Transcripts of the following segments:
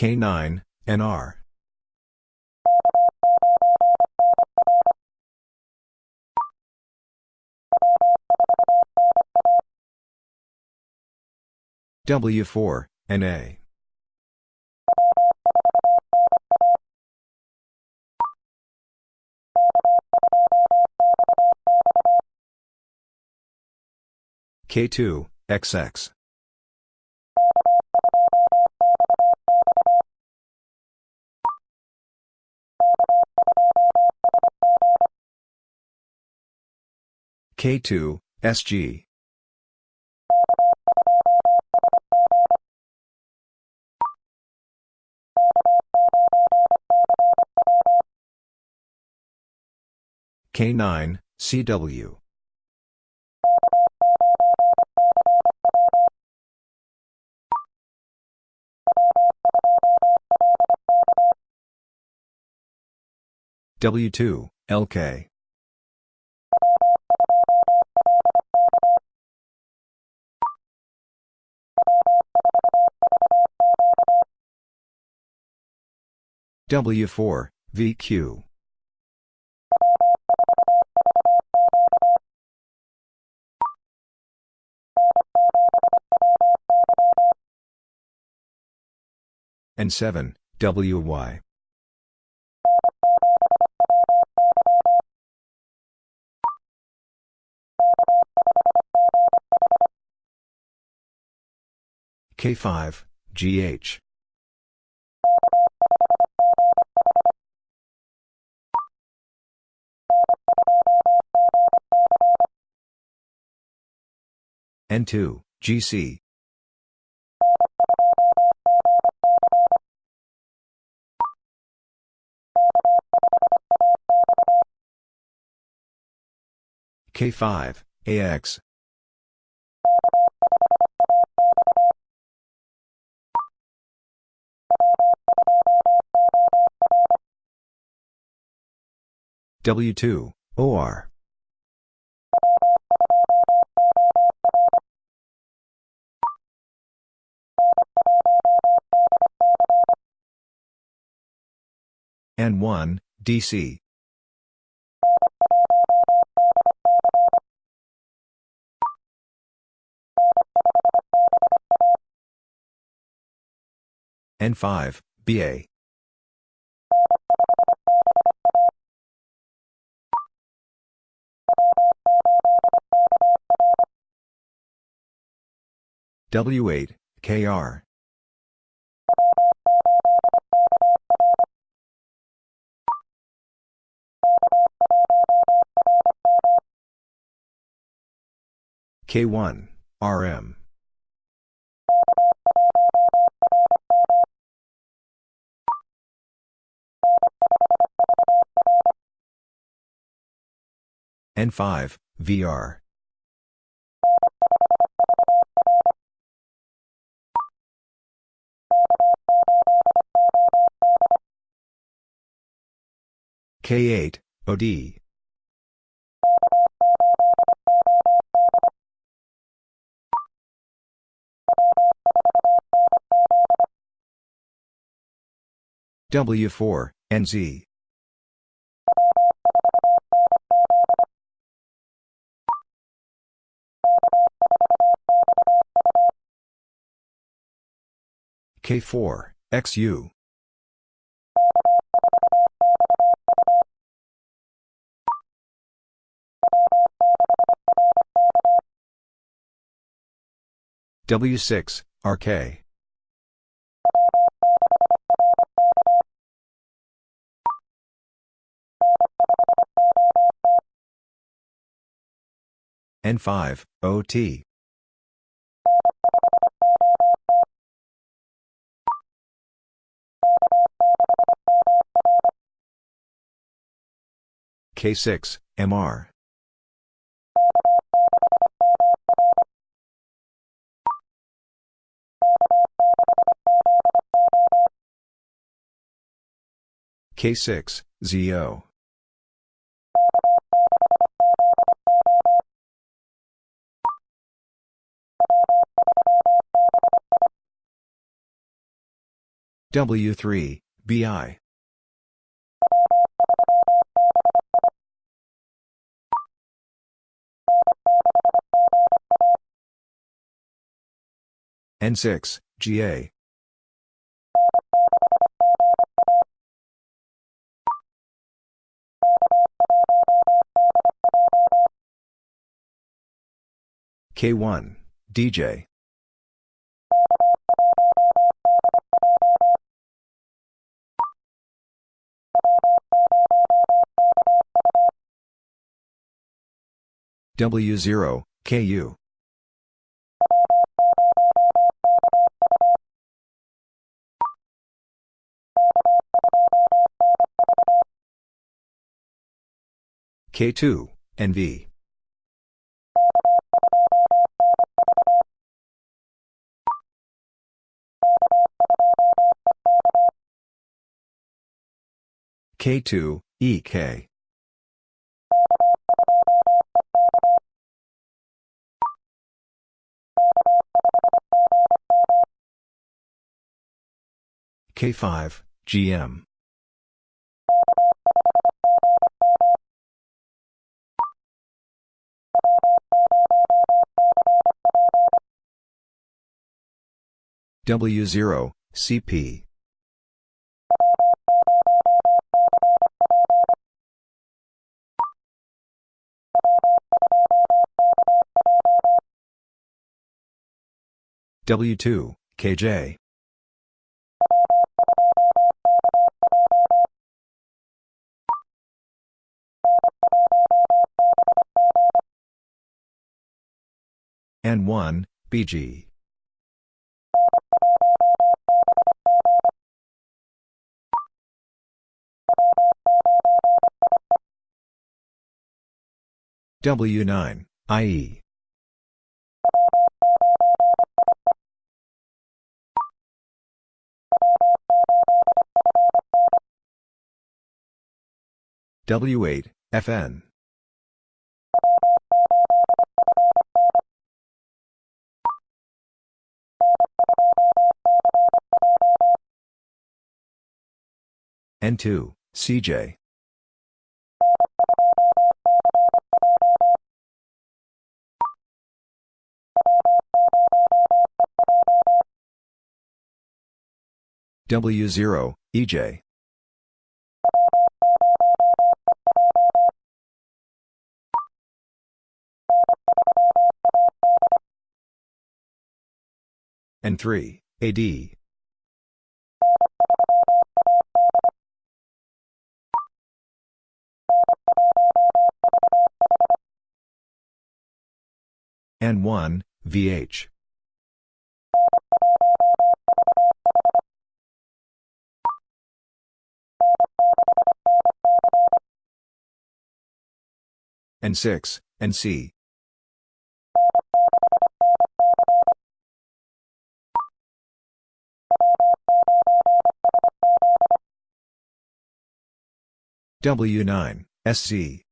K9, NR. W4, NA. K2, XX. K2, SG. K9, CW. W2, LK. W4, VQ. and 7, WY. K5, GH. N2, GC. K5, AX. W2, OR. N1, DC. N5, BA. W8, KR. K1, RM. N5, VR. K8, OD. W4, NZ. K4, XU. W6, RK. N5, OT. K6, MR. K6, ZO. W3, BI. N6, GA. K1, DJ. W0, KU. K2, NV. K2, EK. K5, GM. W0, CP. W2, KJ. N1, BG. W9, IE. W8, FN. N2, CJ. W0, EJ. N3, AD. N1, VH. N6, NC. W9, SC.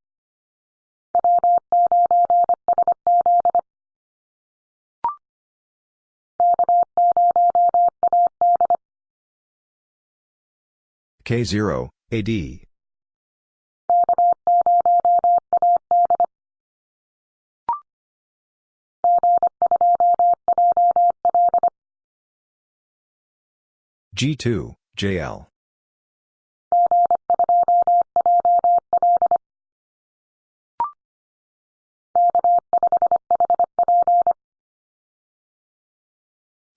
K0, AD. G2, JL.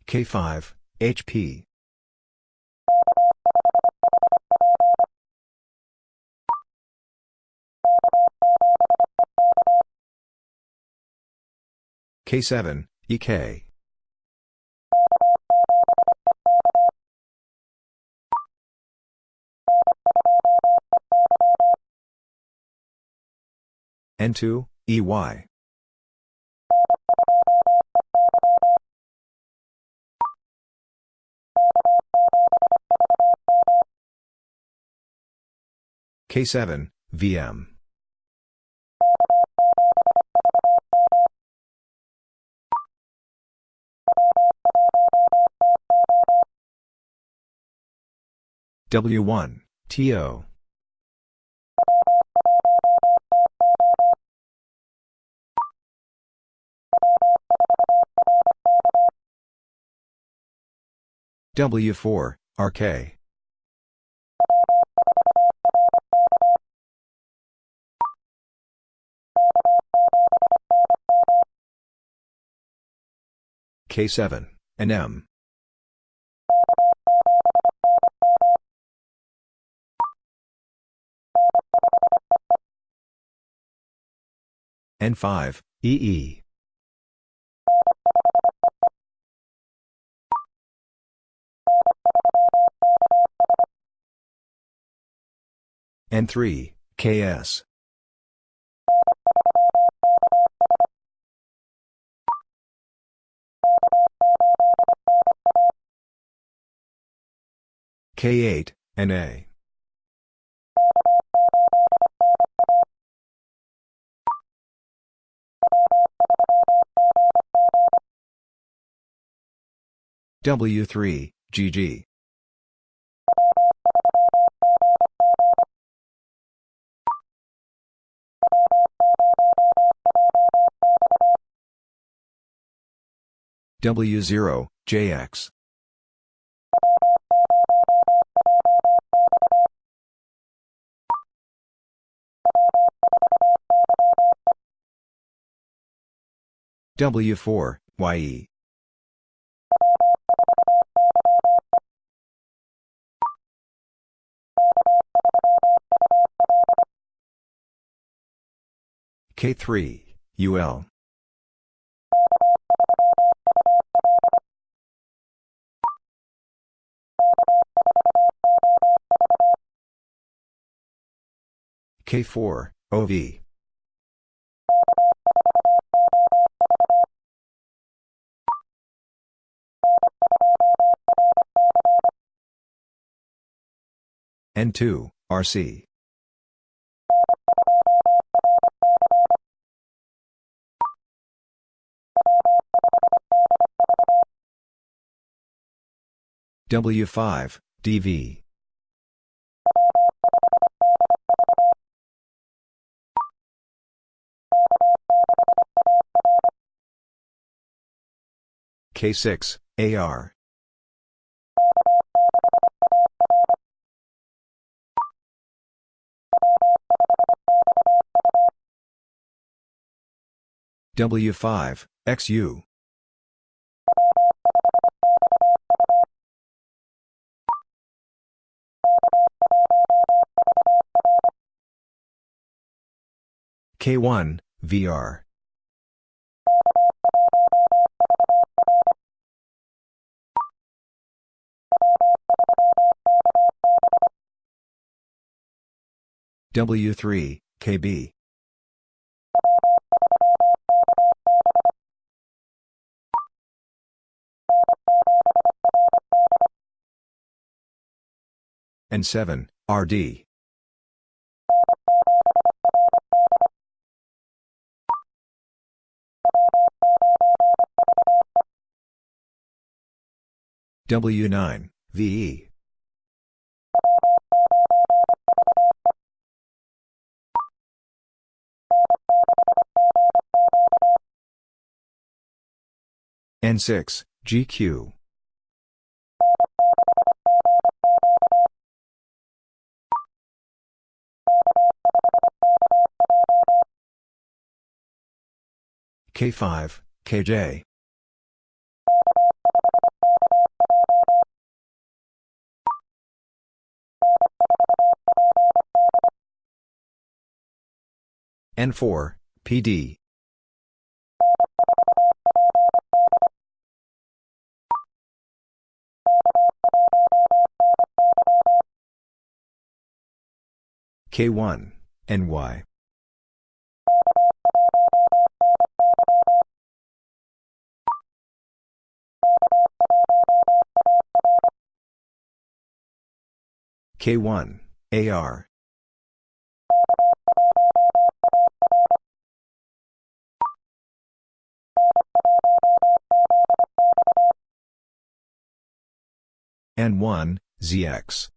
K5, HP. K7, EK. N2, EY. K7, VM. W1, TO. W4, RK. K7, and N5, EE. N3, KS. K8, NA. W3, GG. W0, JX. W4, YE. K3, UL. K4, OV. N2, RC. W5, DV. K6, AR. W5, XU. K1, VR. W3, KB. N7, RD. W9, VE. N6, GQ. K5, KJ. N4, PD. K1, NY. K1, AR. N1, ZX.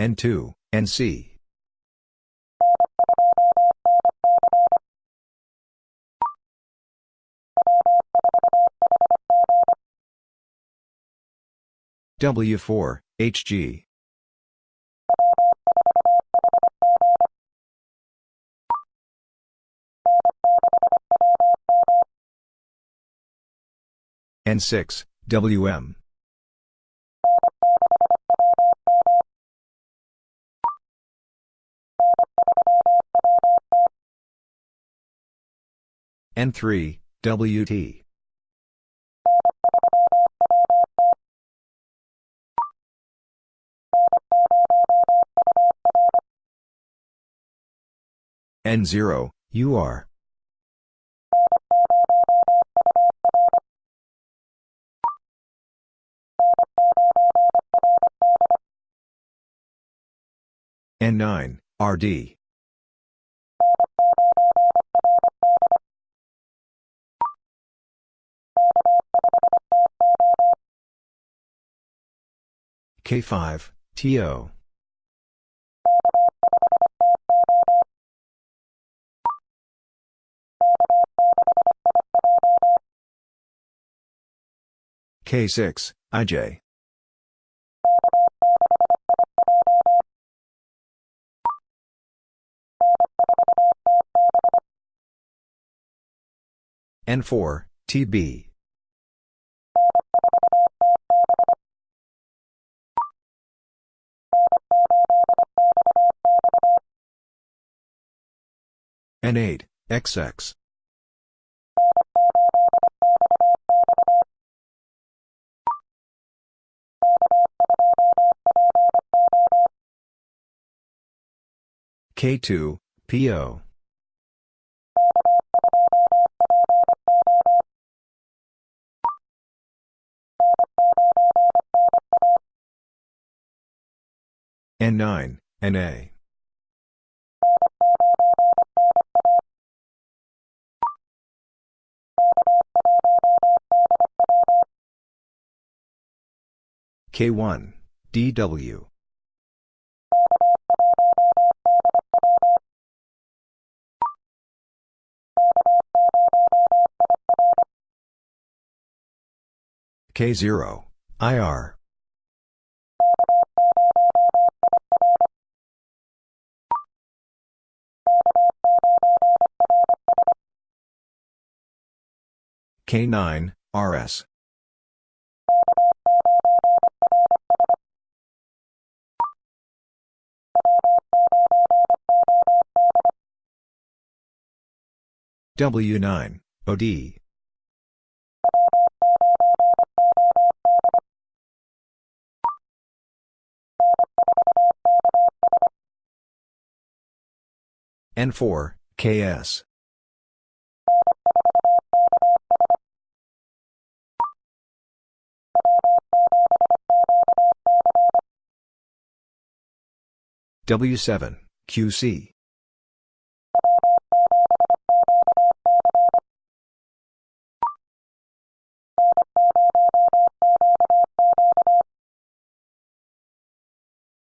N2, NC. W4, HG. N6, WM. N3, WT. N0, UR. N9, RD. K5, TO. K6, IJ. N4, TB. N8, XX. K2, PO. N9, NA. K1, DW. K0, IR. K9, RS. W9, OD. N4, KS. W7, QC.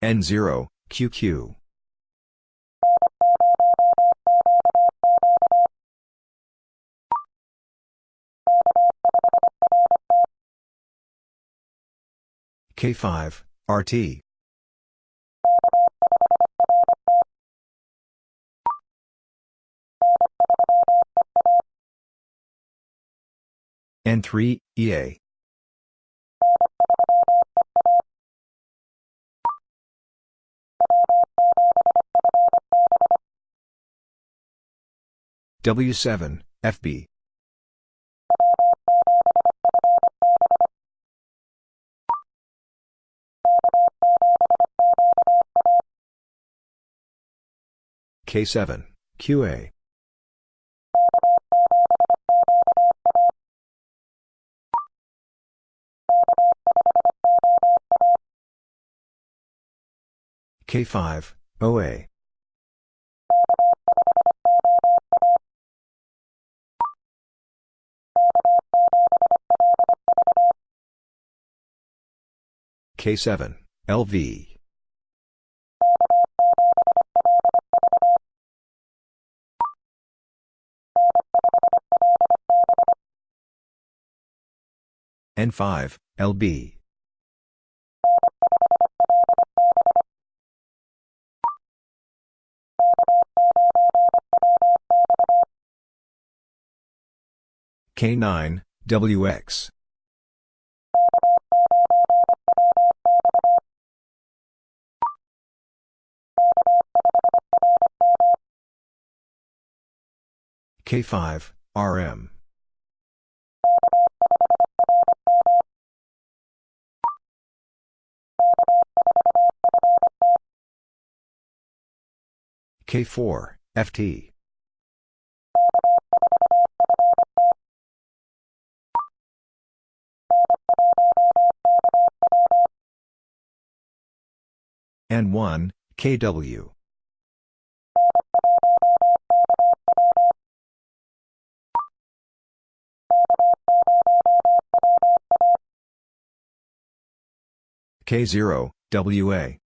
N0, QQ. K5, RT. N3, EA. W7, FB. K7, QA. K5, OA. K7, LV. N5, LB. K9, WX. K5, RM. K4, FT. N1, KW. K0, WA.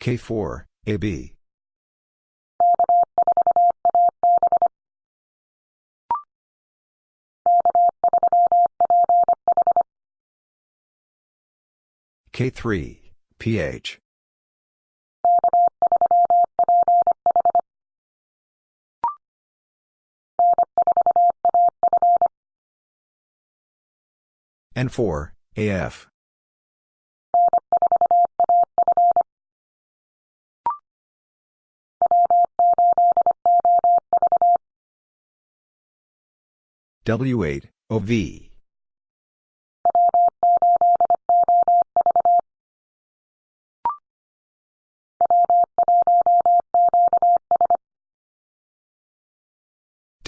K4, AB. K3, PH. N4, AF. W8, OV.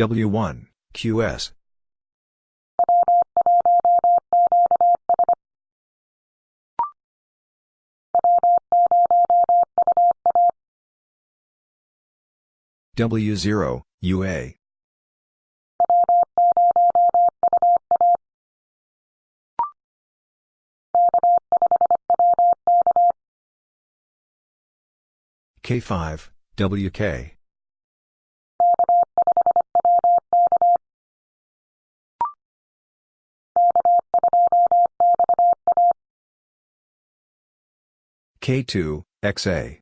W1, QS. W0, UA. K5, WK. K2, XA.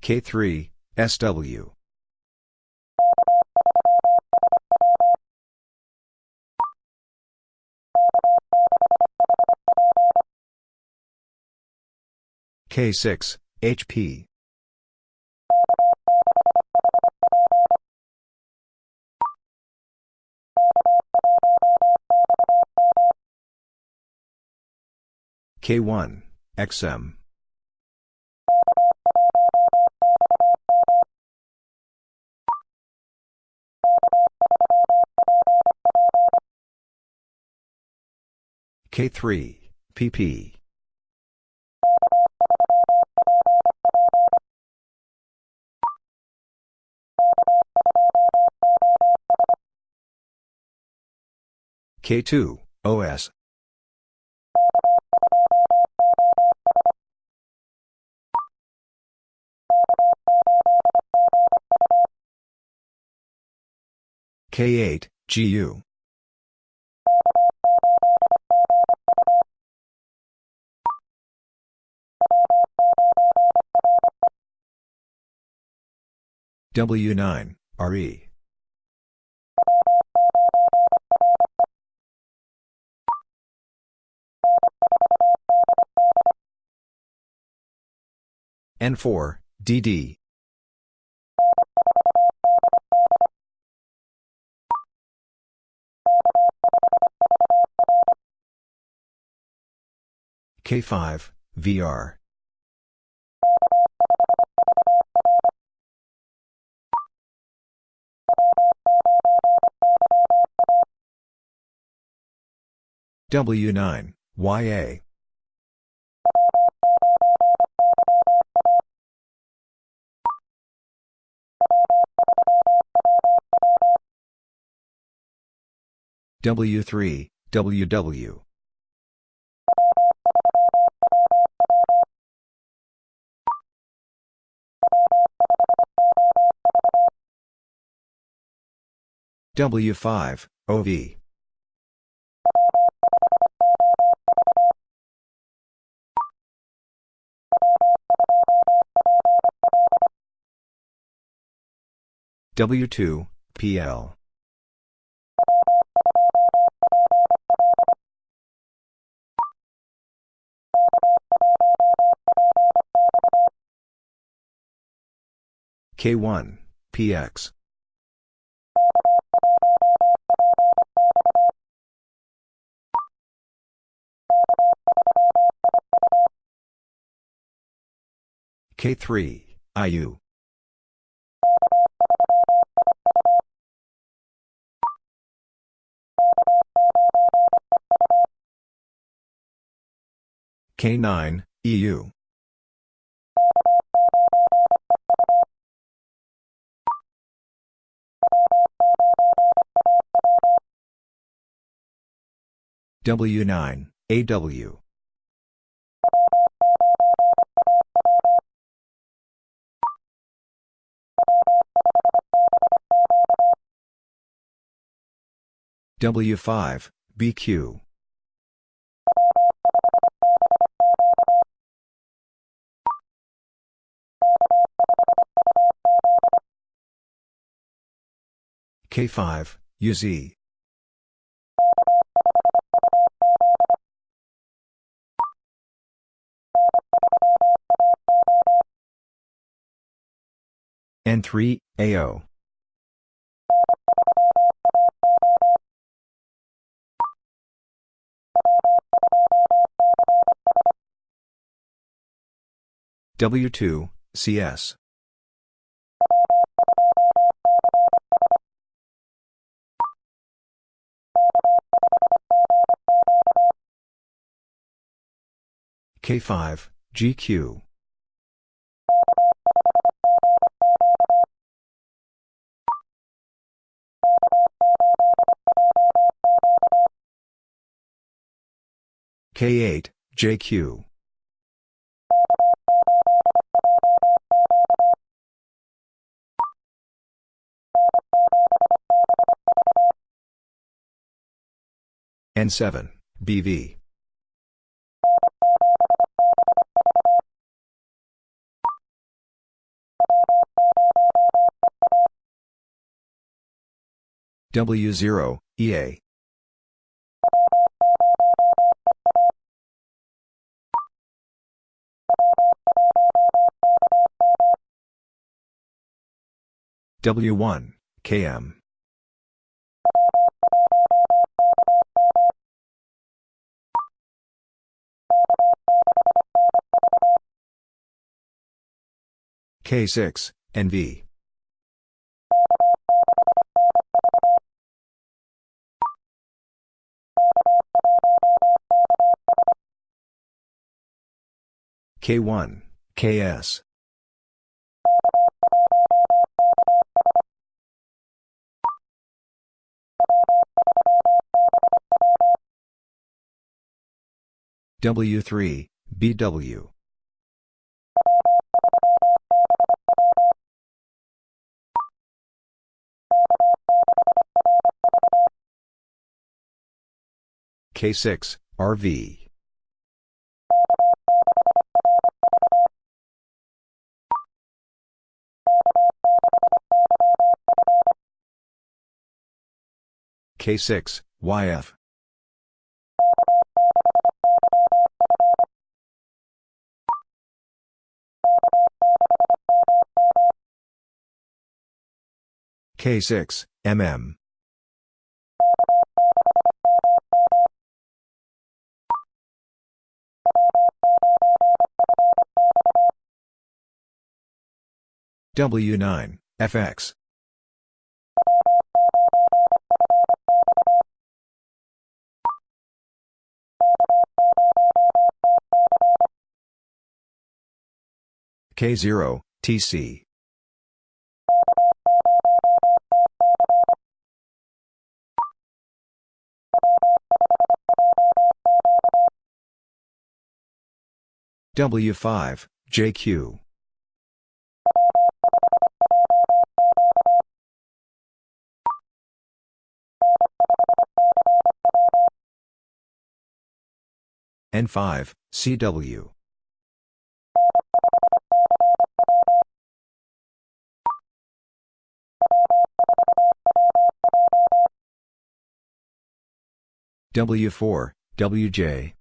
K3, SW. K6, HP. K1, XM. K3, PP. K2, OS. K8, GU. W9, RE. N4, DD. K5, VR. W9, YA. W3, WW. W5, OV. W2, PL. K1, PX. K3, IU. K9, EU. W9, AW. W5, BQ. K5, UZ. N3, AO. W2, CS. K5, GQ. K8, JQ. N7, BV. W0, EA. W1, KM. K6, NV. K1, KS. W3, BW. K6, RV. K6, YF. K6, MM. W9, FX. K0, TC. W5, JQ. N5, CW. W4, WJ.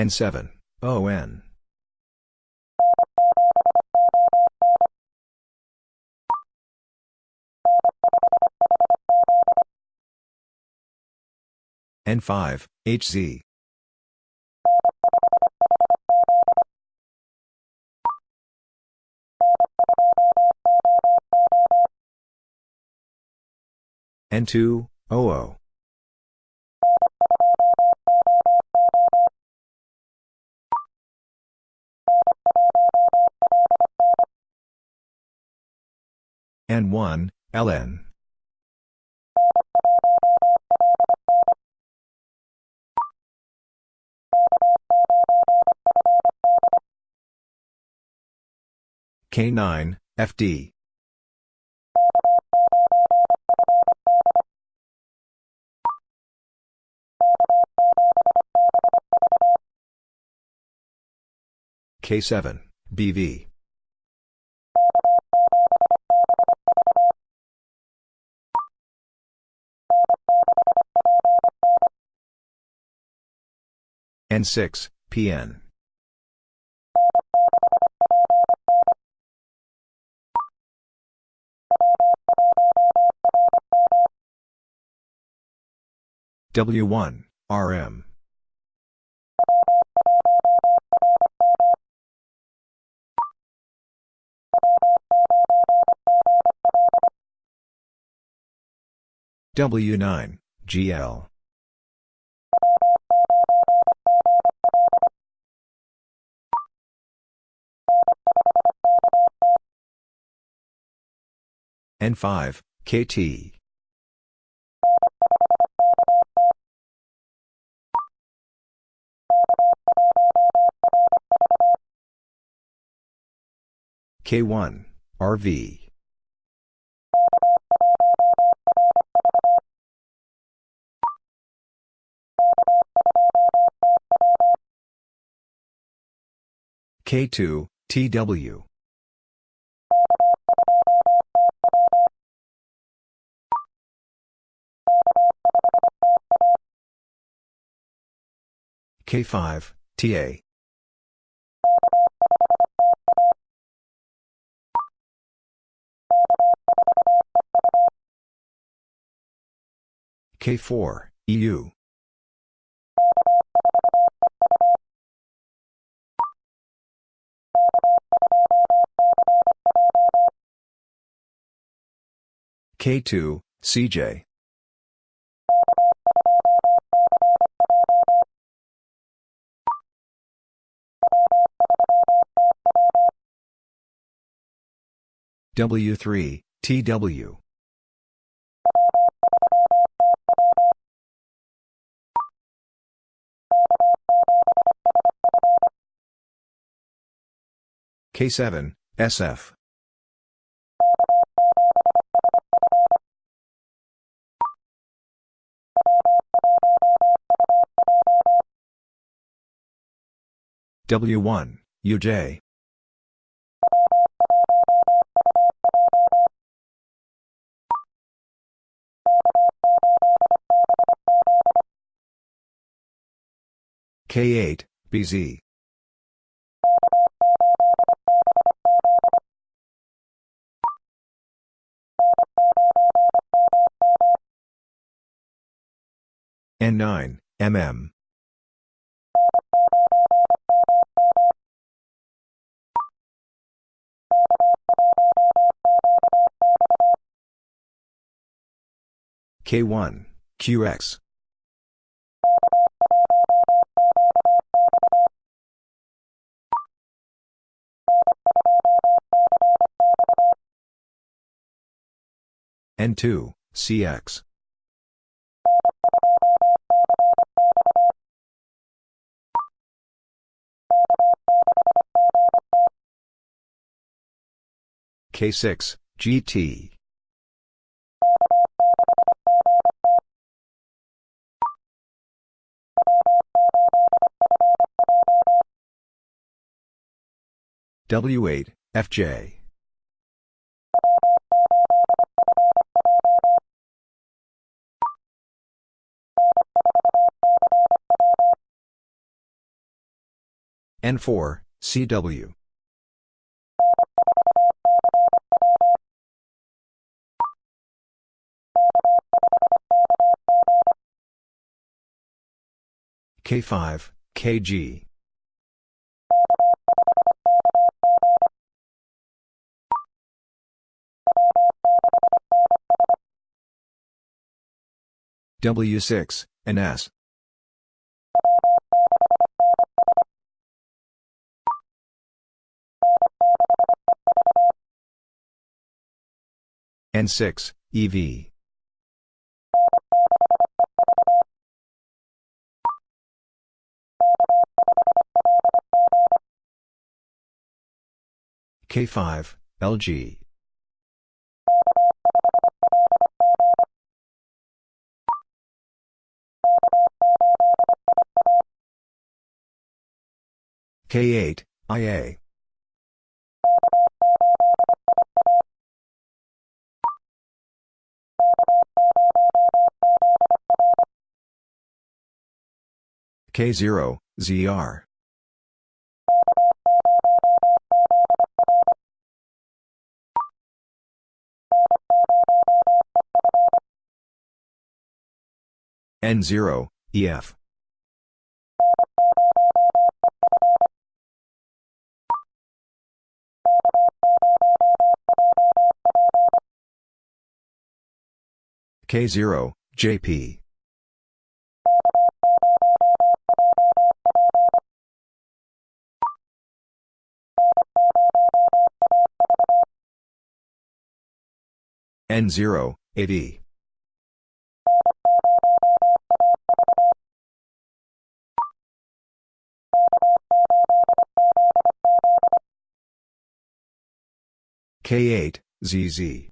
N7, ON. N5, HZ. N2, OO. N1, LN. K9, FD. K7, BV. N6, PN. W1, RM. W9, GL. N5, KT. K1, RV. K2, TW. K5, TA. K4, EU. K2, CJ. W3, TW. K7, SF. W1, UJ. K8, BZ. N9, MM. K1, QX. N2, CX. K6, GT. W8, FJ. N4, CW. K5, KG. W6, NS. N6, EV. K5, LG. K8, IA. K0, ZR. N0, EF. K0, JP. N0, AD. K8, ZZ.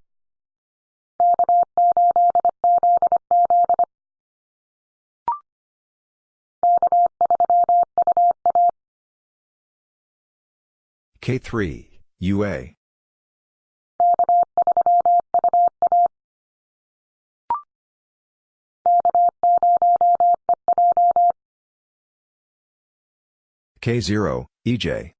K3, UA. K0, EJ.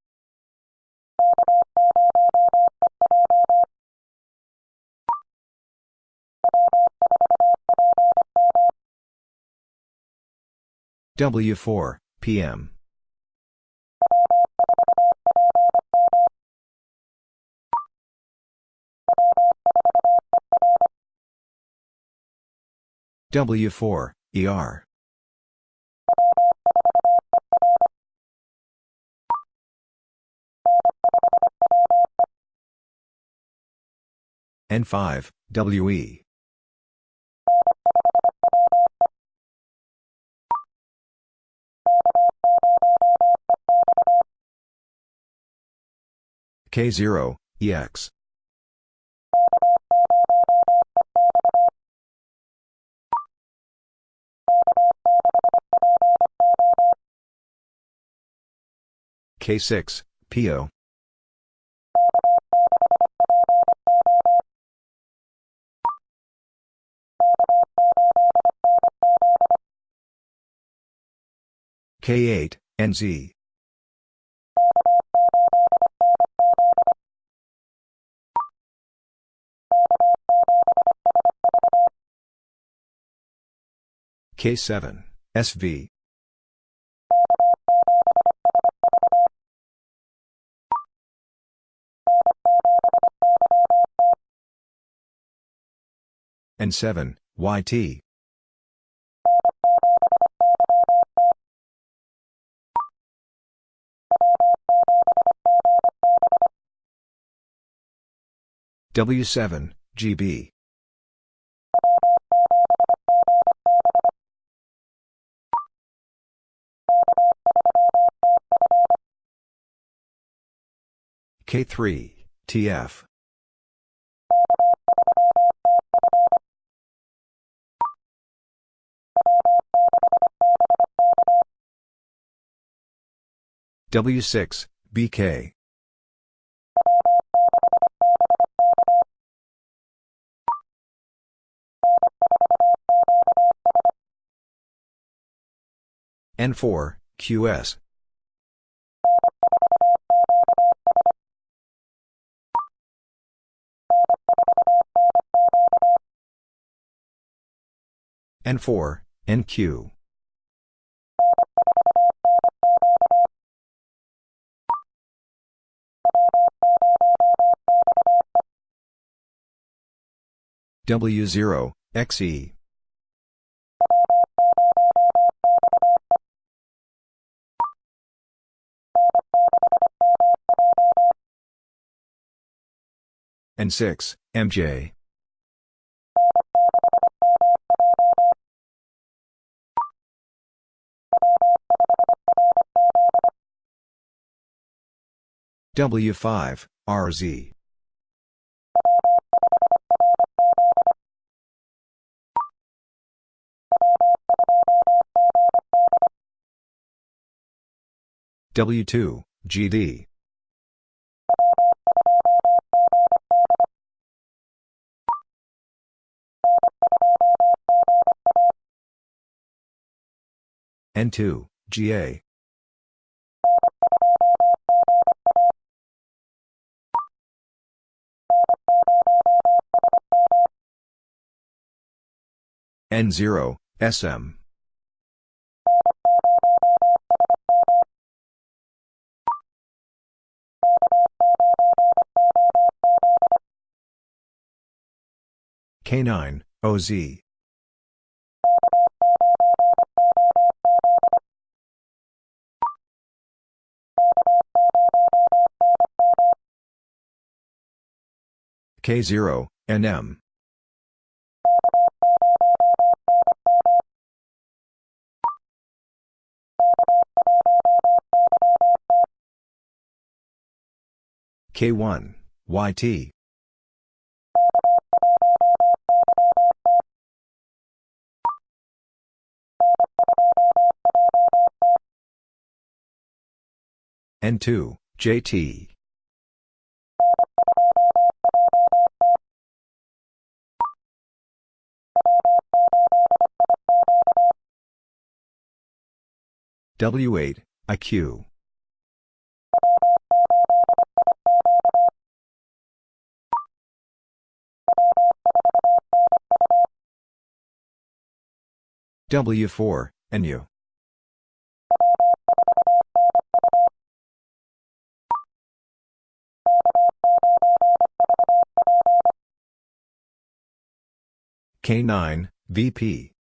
W4, PM. W4, ER. N5, WE. K0, EX. K6, PO. K8, NZ. K7, SV. N7, YT. W7, GB. K3, TF. W6, BK. N4, QS. N4, NQ. W0, XE. N6, MJ. W5, RZ. W2, GD. N2, GA. N0, SM. K9, OZ. K0, NM. K1, YT. N2, JT. W8, IQ. W4, NU. K9, VP.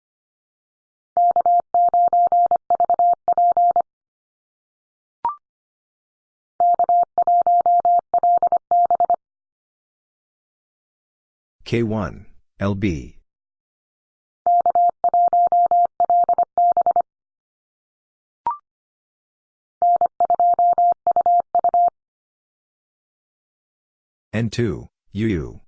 K1, LB. N2, UU.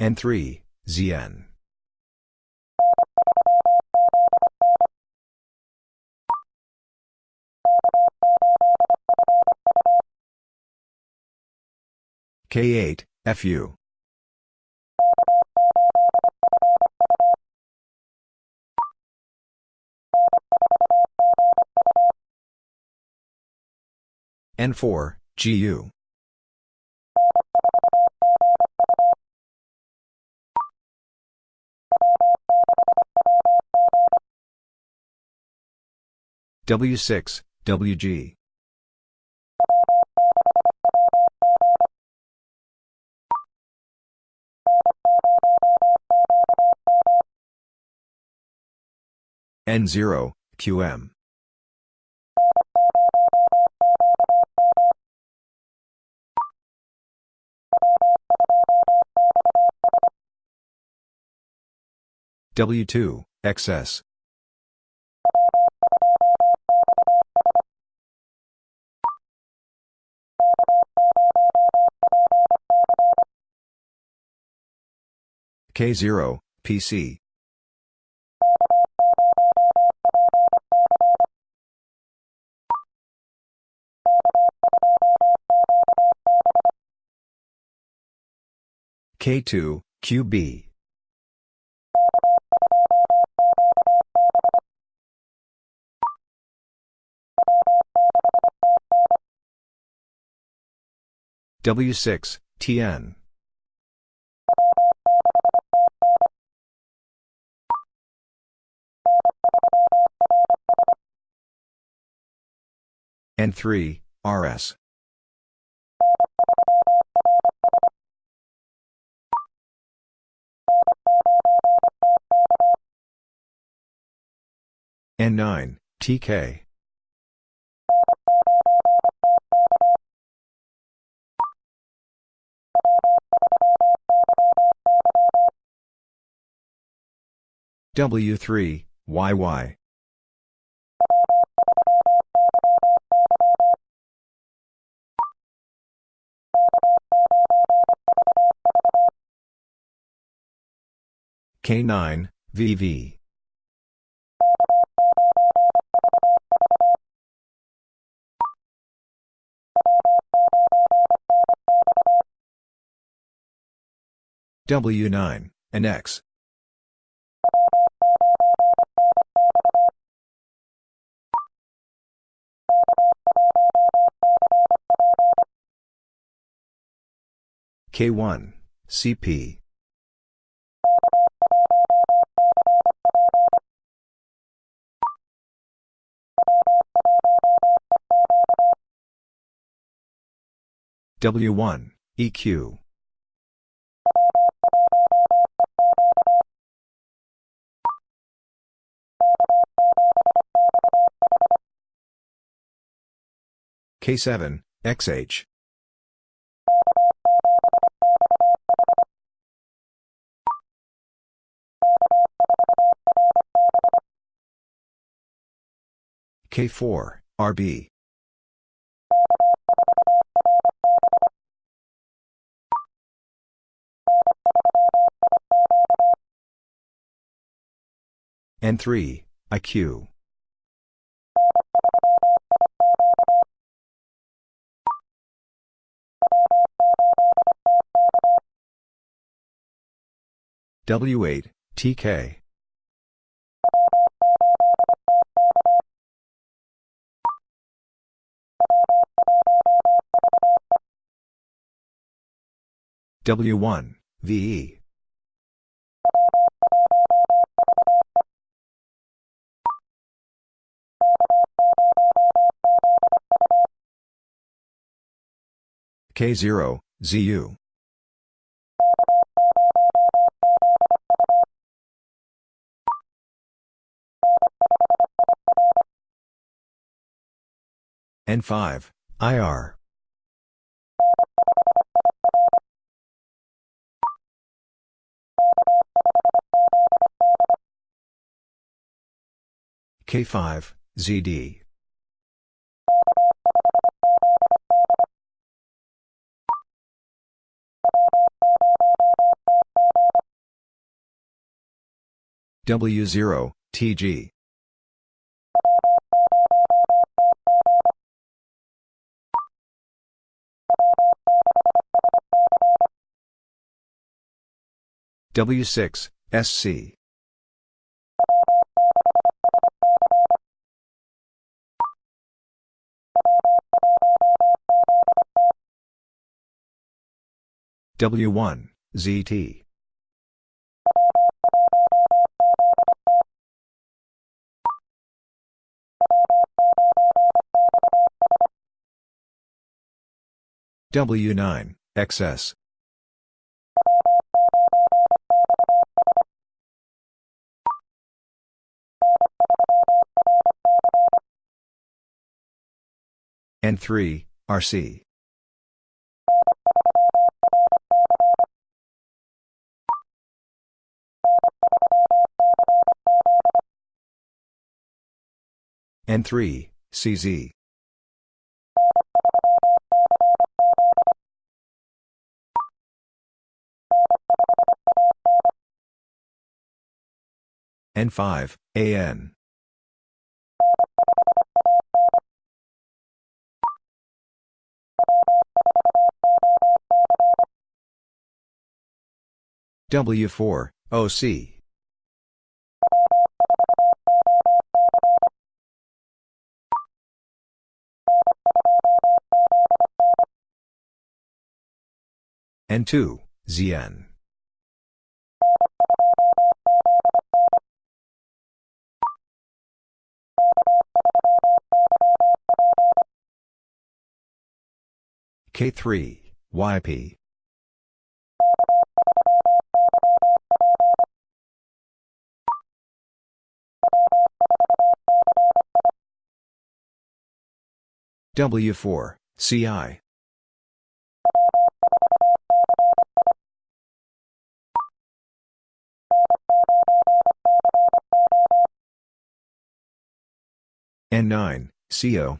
N3, ZN. K8, FU. N4, GU. W6, WG. N0, QM. W2, XS. K0, PC. K2, QB. W6, TN. N3, RS. N9, TK. W3, YY. K9, VV. W9, and K1, CP. W1, EQ. K7, XH. K4, RB. N3, IQ. W8, TK. W1, VE. K0, ZU. N5, IR. K5, ZD. W0, TG. W6, SC. W1, ZT. W9, XS. N3, RC. N3, CZ. N5, AN. W4, OC. N2, ZN. K3, YP. W4, CI. N9, CO.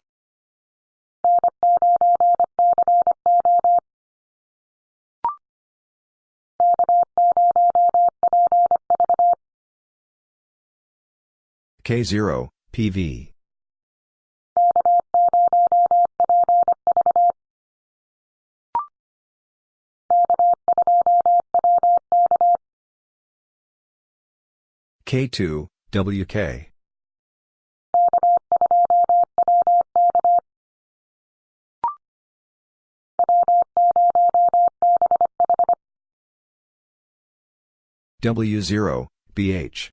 K0, PV. K2, WK. W0, BH.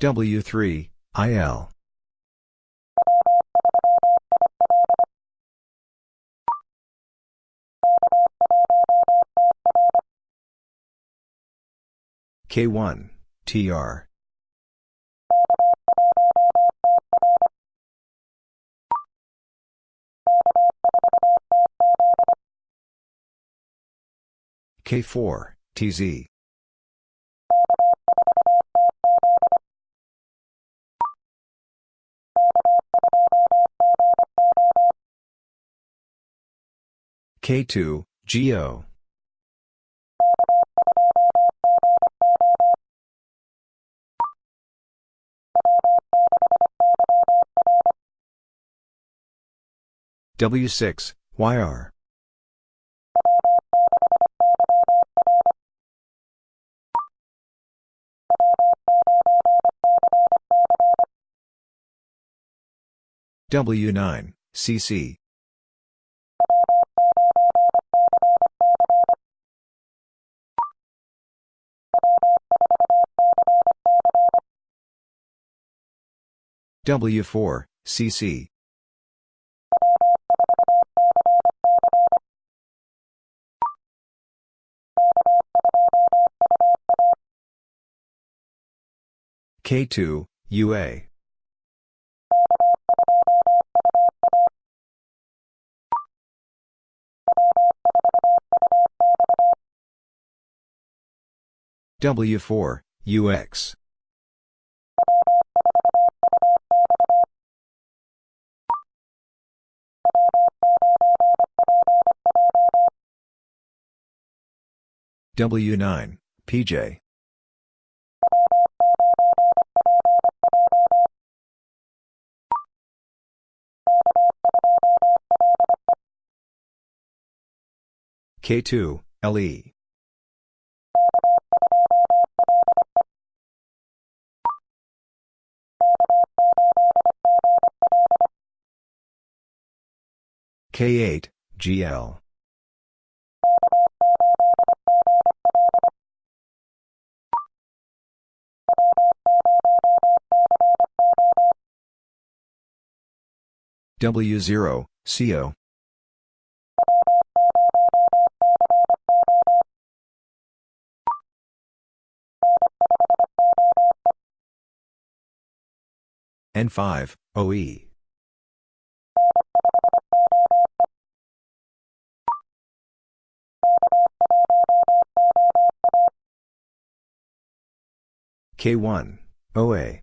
W3, IL. K1, TR. K4, TZ. K2, GO. W6, YR. W9, CC. W4, CC. K2, UA. W4, UX. W9, PJ. K2, LE. K8, GL. W0, CO. N5, OE. K1, OA.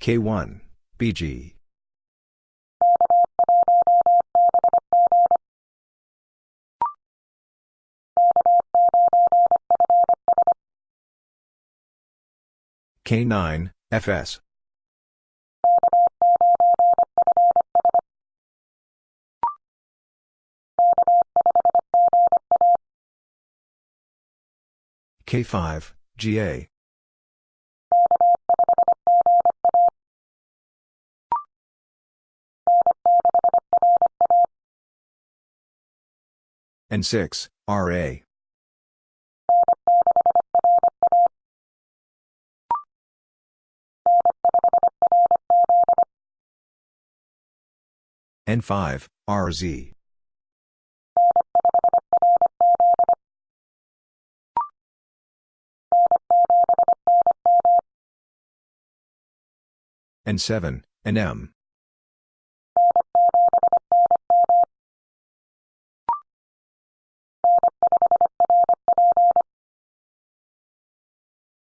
K1, BG. K9, FS. K5, GA. N6, RA. N5, RZ. N7, NM.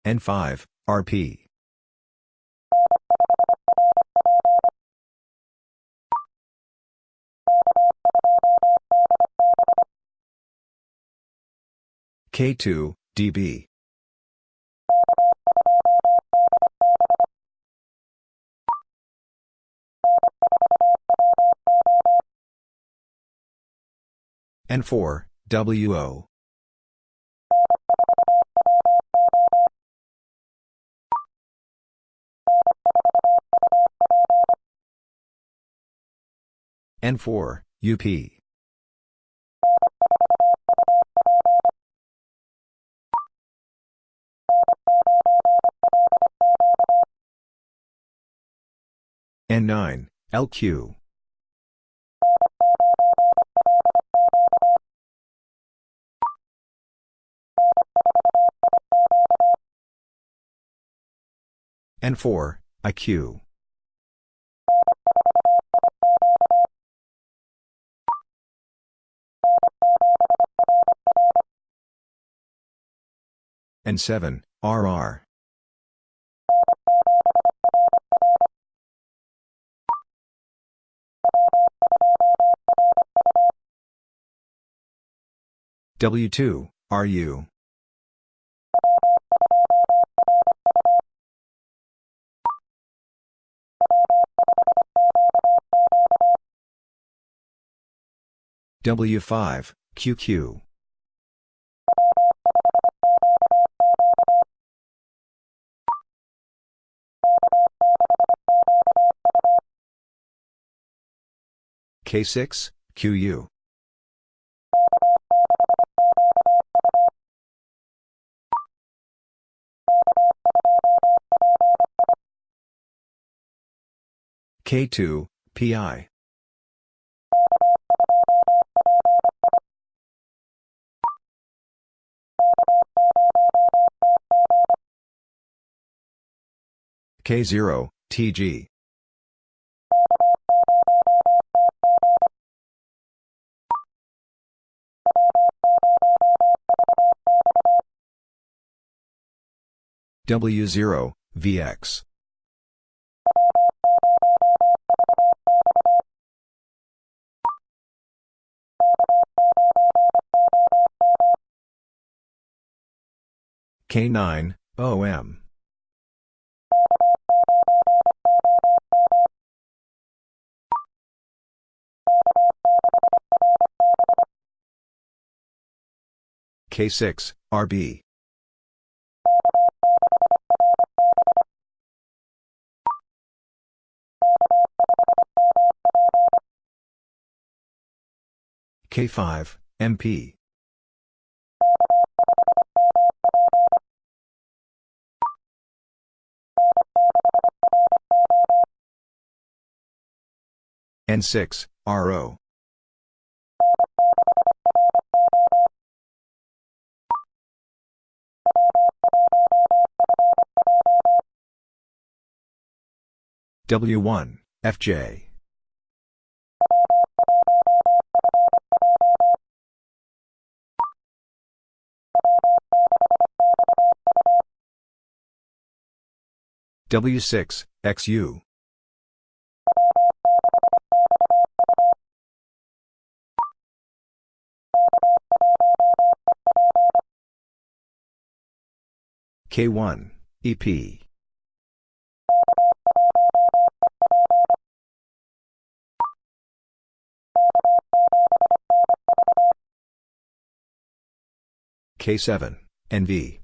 N5, RP. K2, DB. N4, WO. N4, UP. N9, LQ. N4, IQ. N7, RR. W2, RU. W5, QQ. K6, QU. K2, PI. K0, TG. W0, VX. K9, OM. K6, RB. K5, MP. N6, RO. W1, FJ. W6, XU. K1, EP. K7, NV.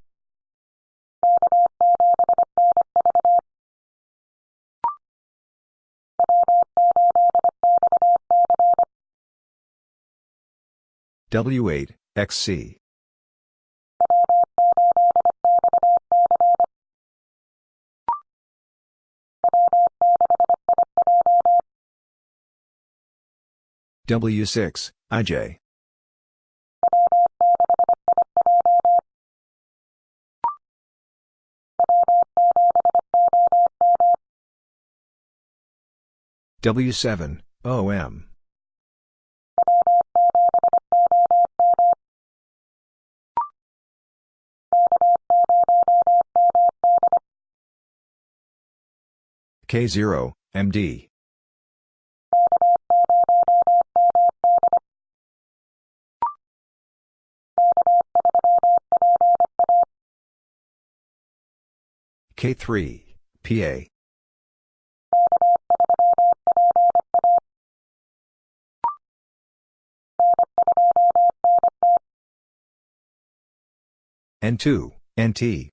W8, XC. W6, IJ. W7, OM. K0, MD. K3, PA. N2, NT.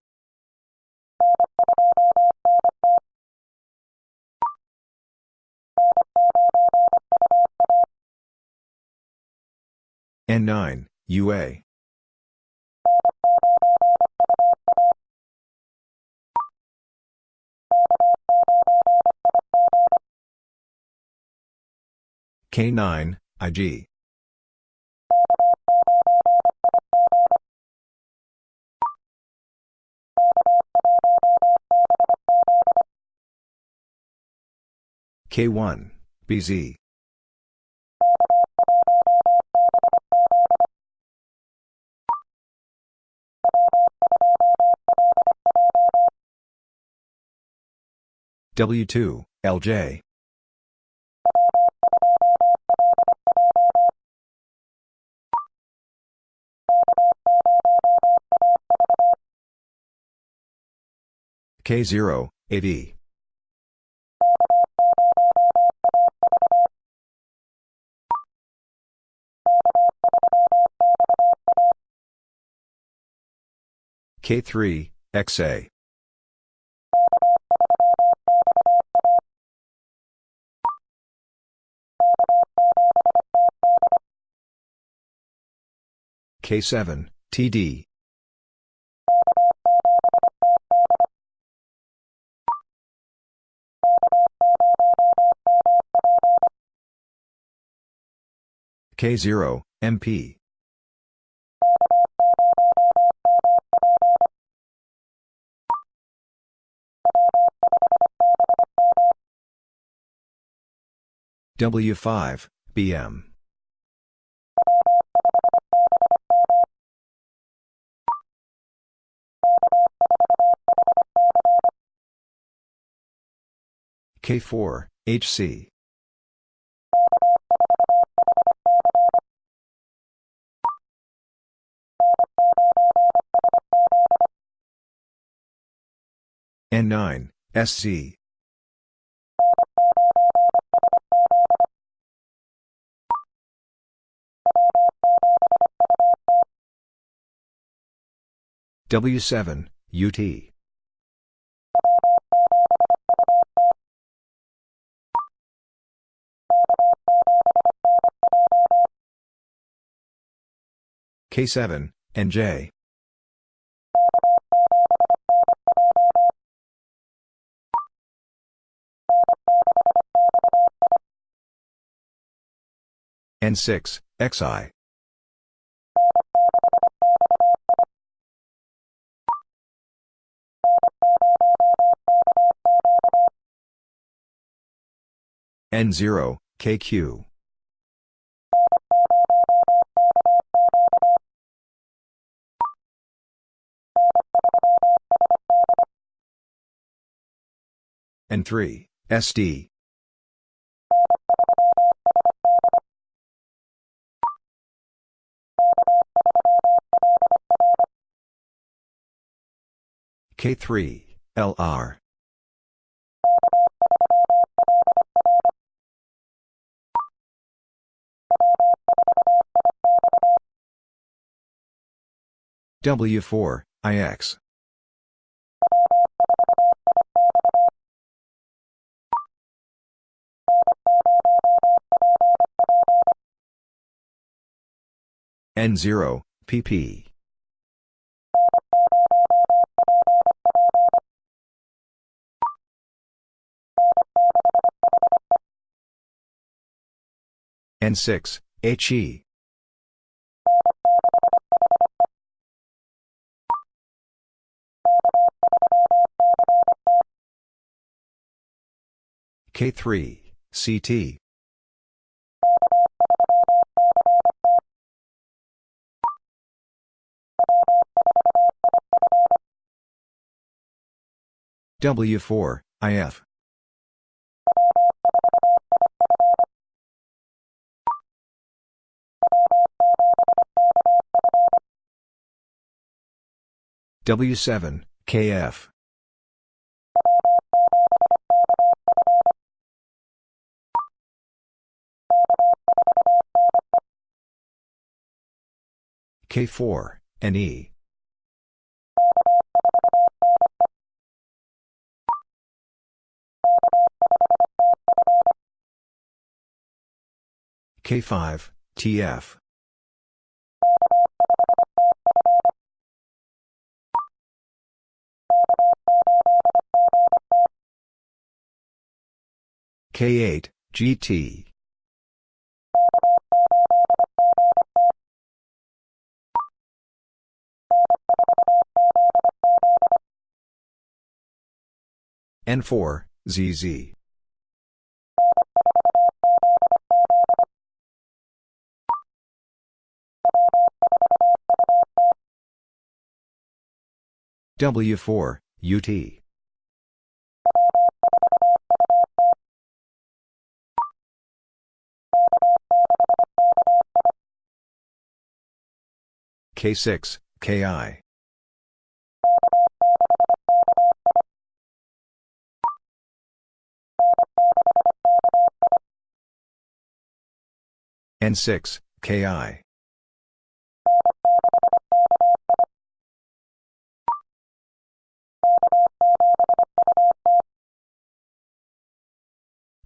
N9, UA. K9, IG. K1, BZ. W2, LJ. K0, AD. K3, XA. K7, TD. K0, MP. W5, BM. K4, HC. N9, SC. W7, UT. K7, NJ. N6, XI. N0, KQ. N3, SD. K3, LR. W4, IX. N0, PP. N6, HE. K3, CT. W4, IF. W7, KF. K4, NE. K5, TF. K8, GT. N4, ZZ. W4, UT. K6, KI. N6, KI.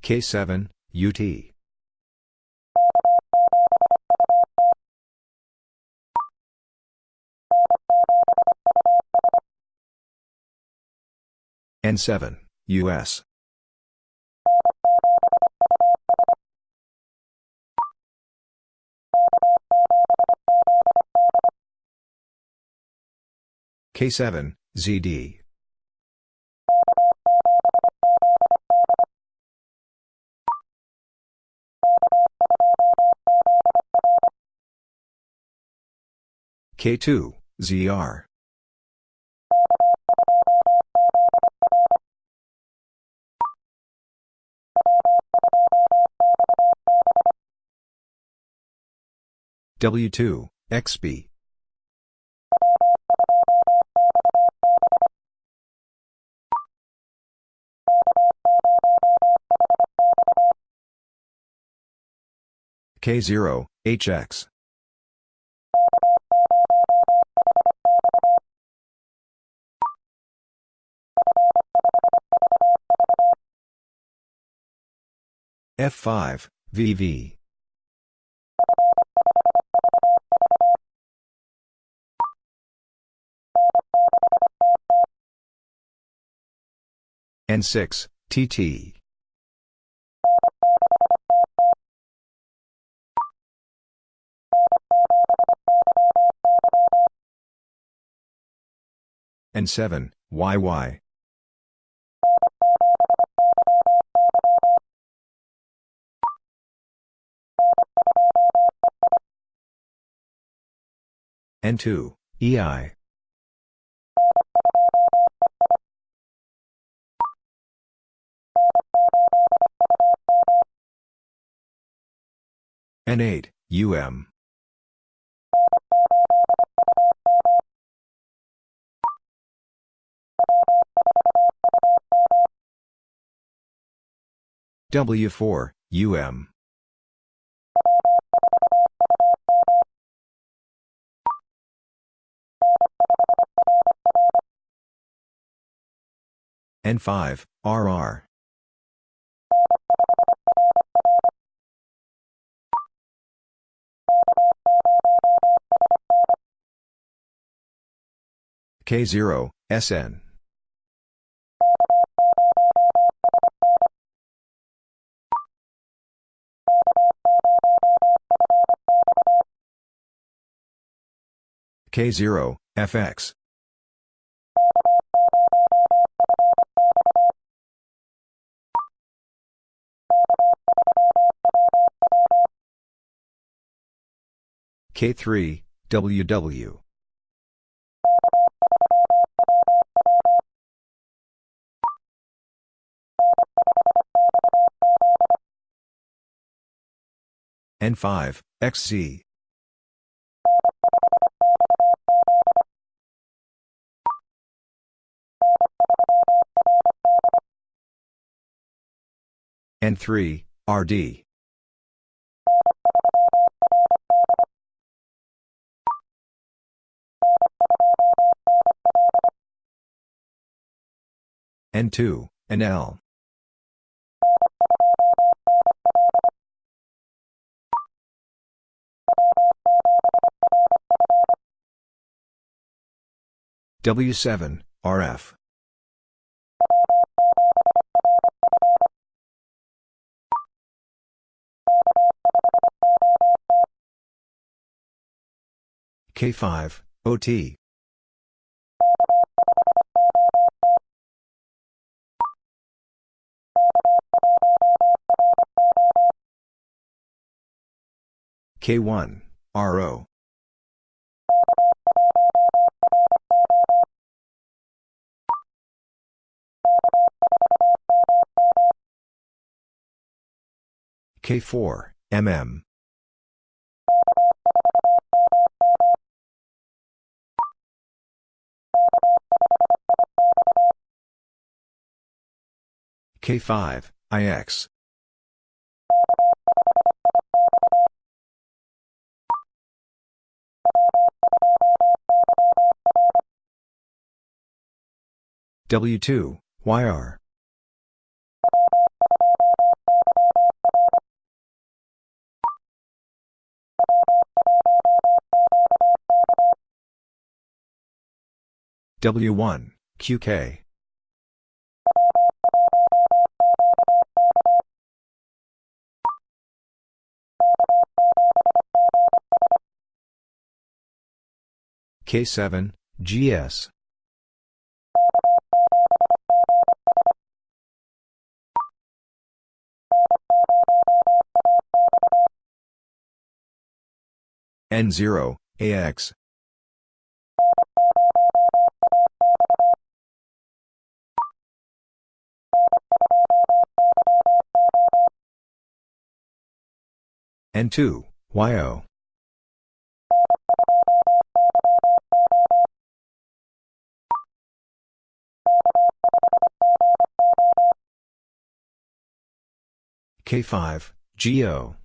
K7, UT. N7, US. K7, ZD. K2, ZR. W2, XB. K0, HX. F5, VV. N6, TT. N7, YY. N2, EI. N8, UM. W4, UM. N5, RR. K0, SN. K0, FX. K3, WW. N5, XZ. N3, RD. N2, NL. W7, RF. K5, OT. K1, RO. K4, MM. K5, IX. W2, YR. W1, QK. K7, GS. N0, AX. N2, YO. K5, GO.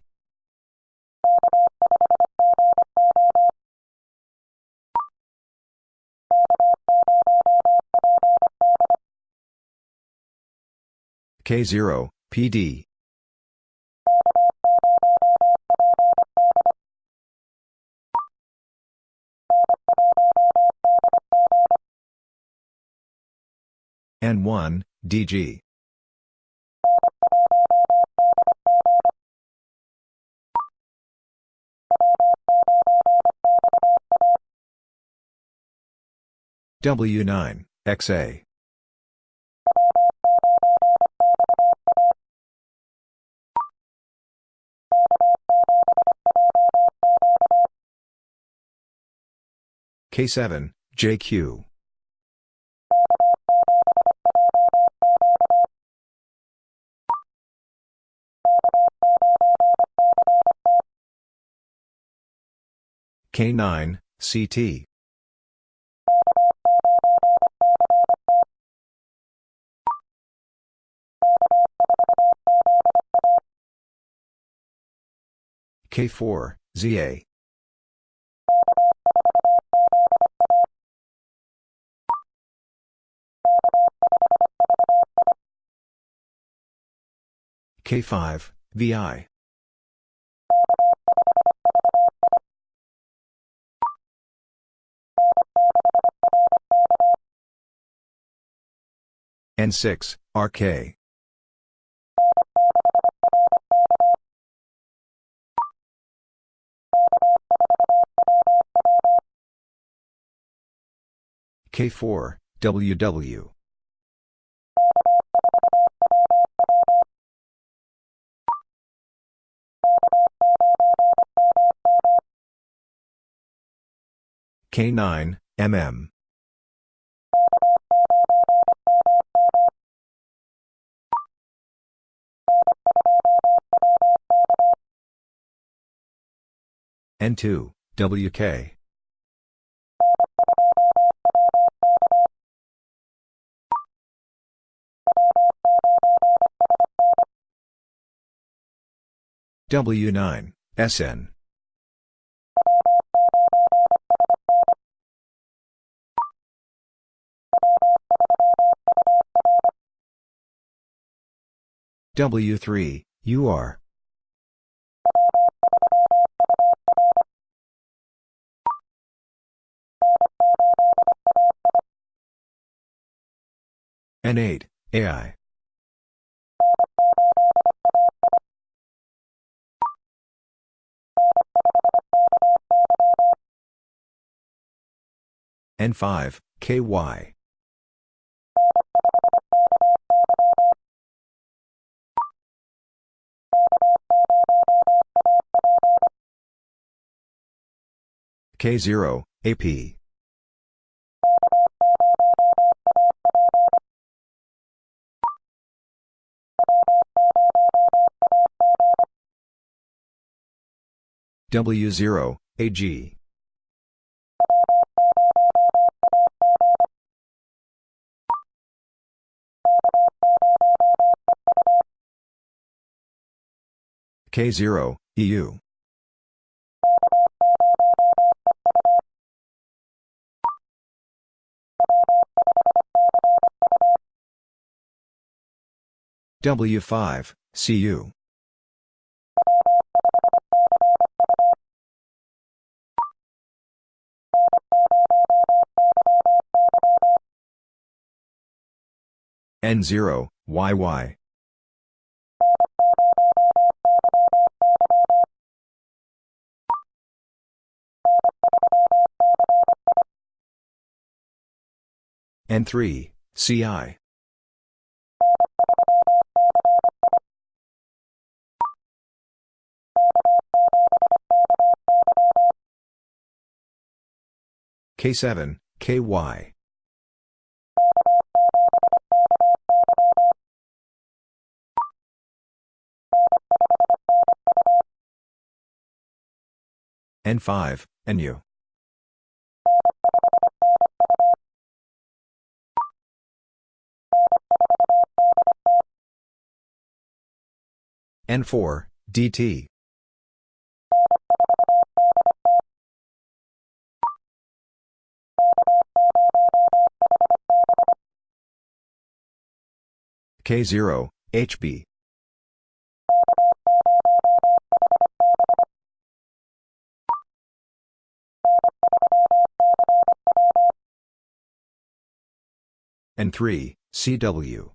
K0, PD. N1, DG. W9, XA. K7, JQ. K9, CT. K4, ZA. K5, VI. N6, RK. K4, WW. K9, MM. N2, WK. W9, SN. W3, UR. N8, AI. N5, KY. K0, AP. W0, AG. K0, EU. W5, CU. N0, YY. N3, CI. K7, KY. N5, NU. N4, DT. K0, HB. N3, CW.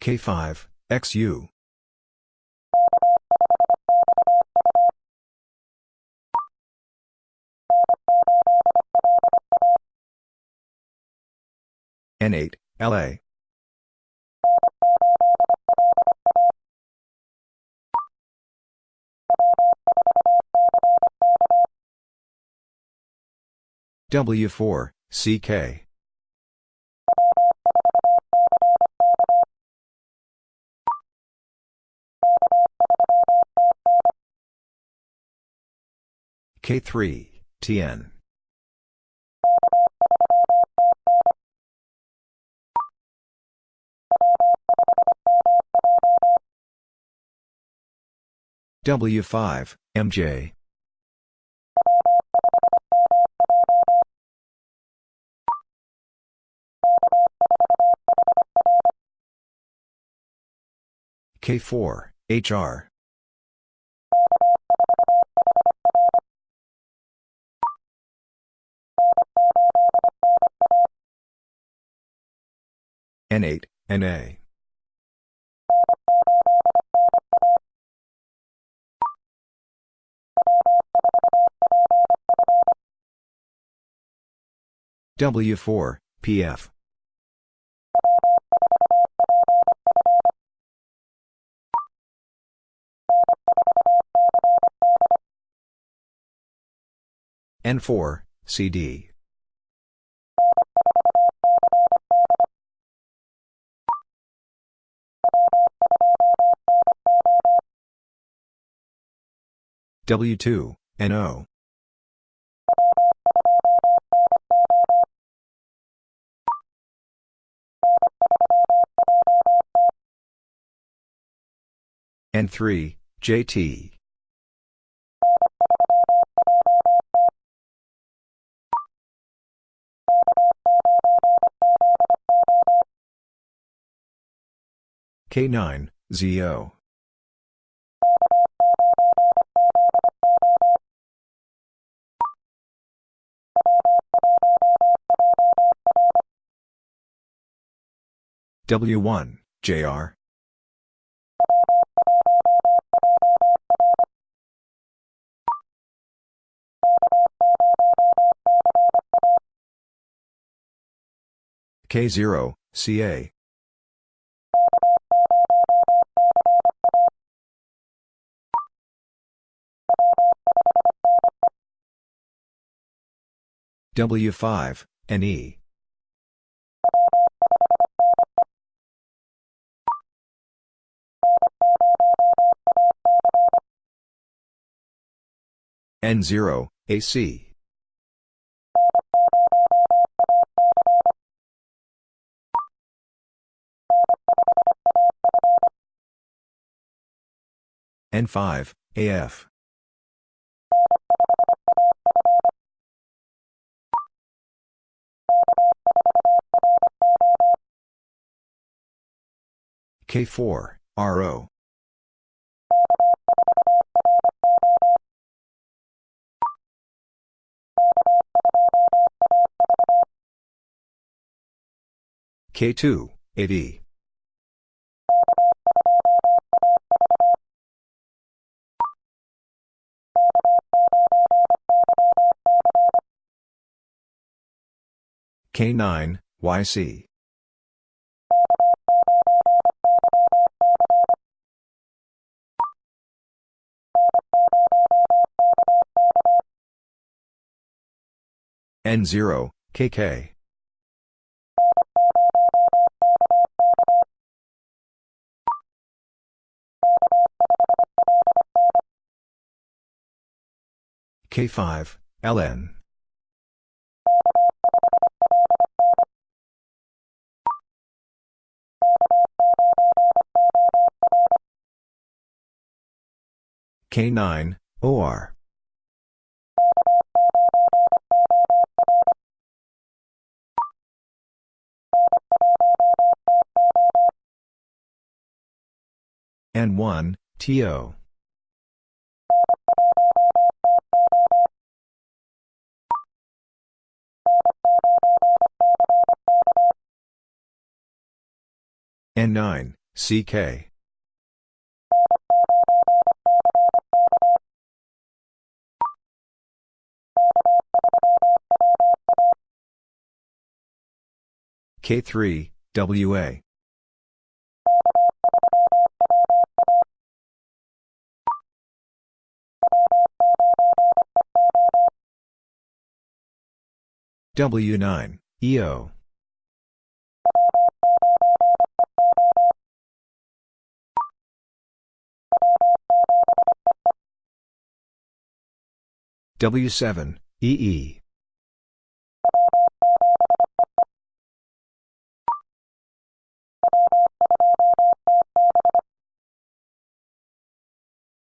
K5, XU. N8, LA. W4, CK. K3, TN. W5, MJ. K4, HR. N8, NA. W4, PF. N4, CD. W2, NO. N3, JT. K9, ZO. W1, JR. K0, CA. W5, NE. N0, AC. N5, AF. K4, RO. K2, AD. K9, YC. N0, KK. K5, LN. K9, OR. N1, TO. N9, CK. K3, WA. W9, EO. W7, EE.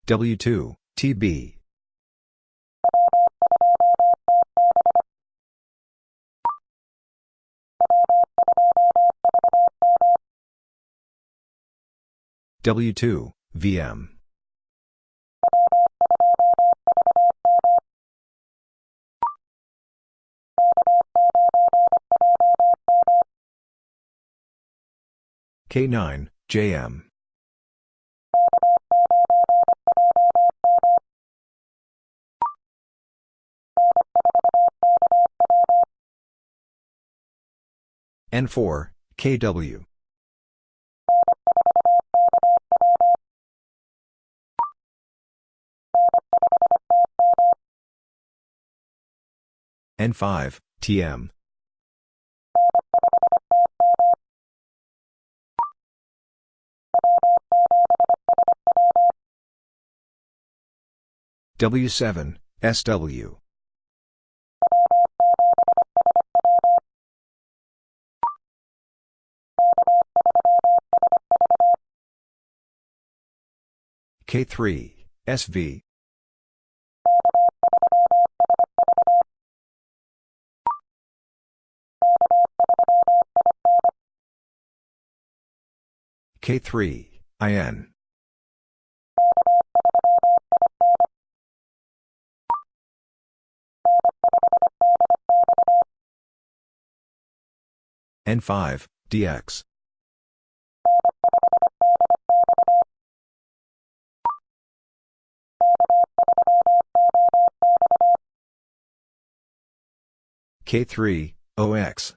W2, TB. W2, VM. K9, JM. N4, KW. N5, TM. W7, SW. K3, SV. K3, IN. N5, DX. K3, OX.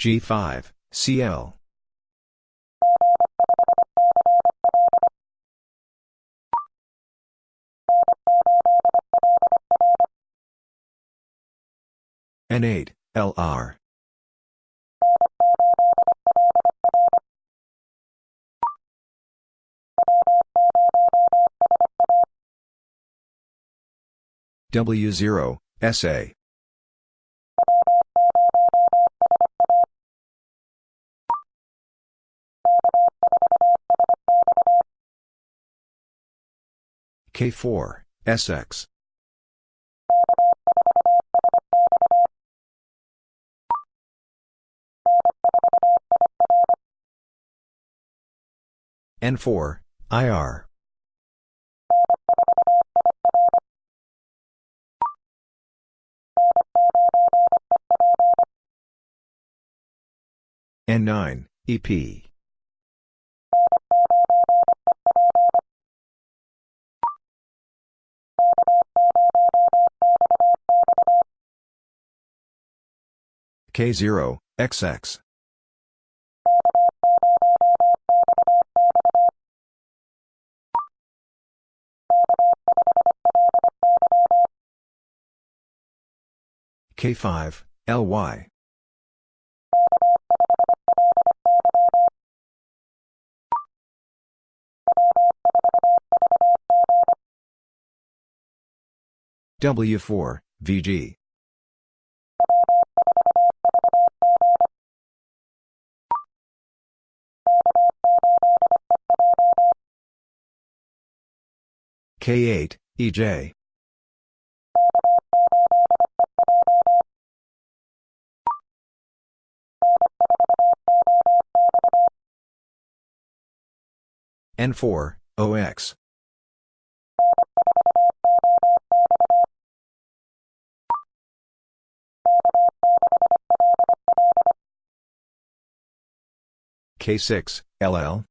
G5, CL. N8, LR. W0, SA. K4, SX. N4, IR. N9, EP. K0, XX. K5, LY. W4, VG. K8, EJ. N4, OX. K6, LL.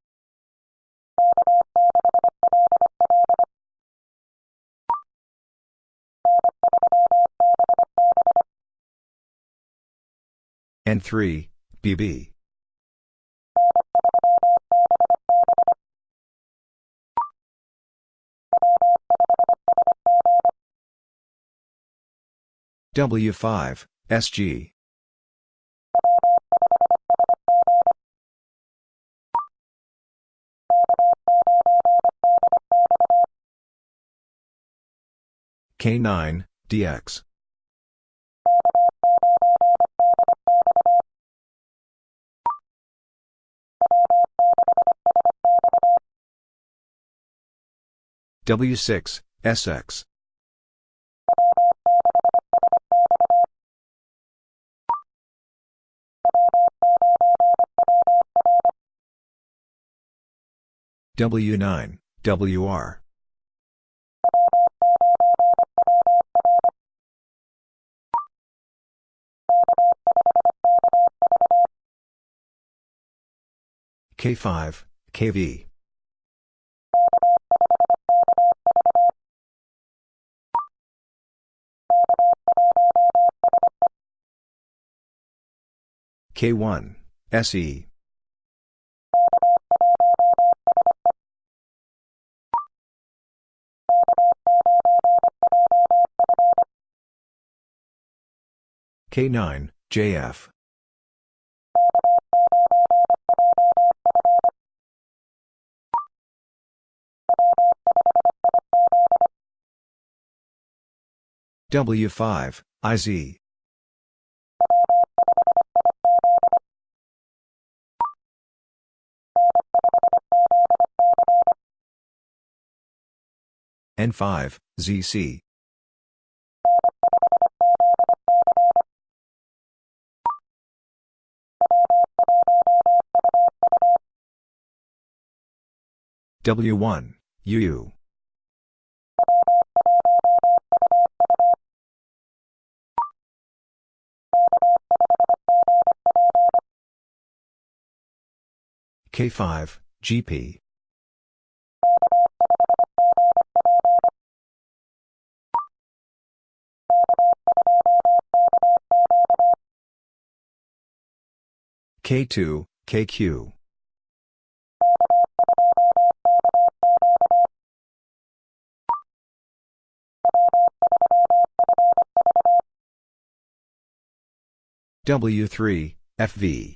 N3, BB. W5, SG. K9, DX. W6, SX. W9, WR. K5, KV. K1, SE. K9, JF. W5, IZ. N5, ZC. W1, UU. K5, GP. K2, KQ. W3, FV.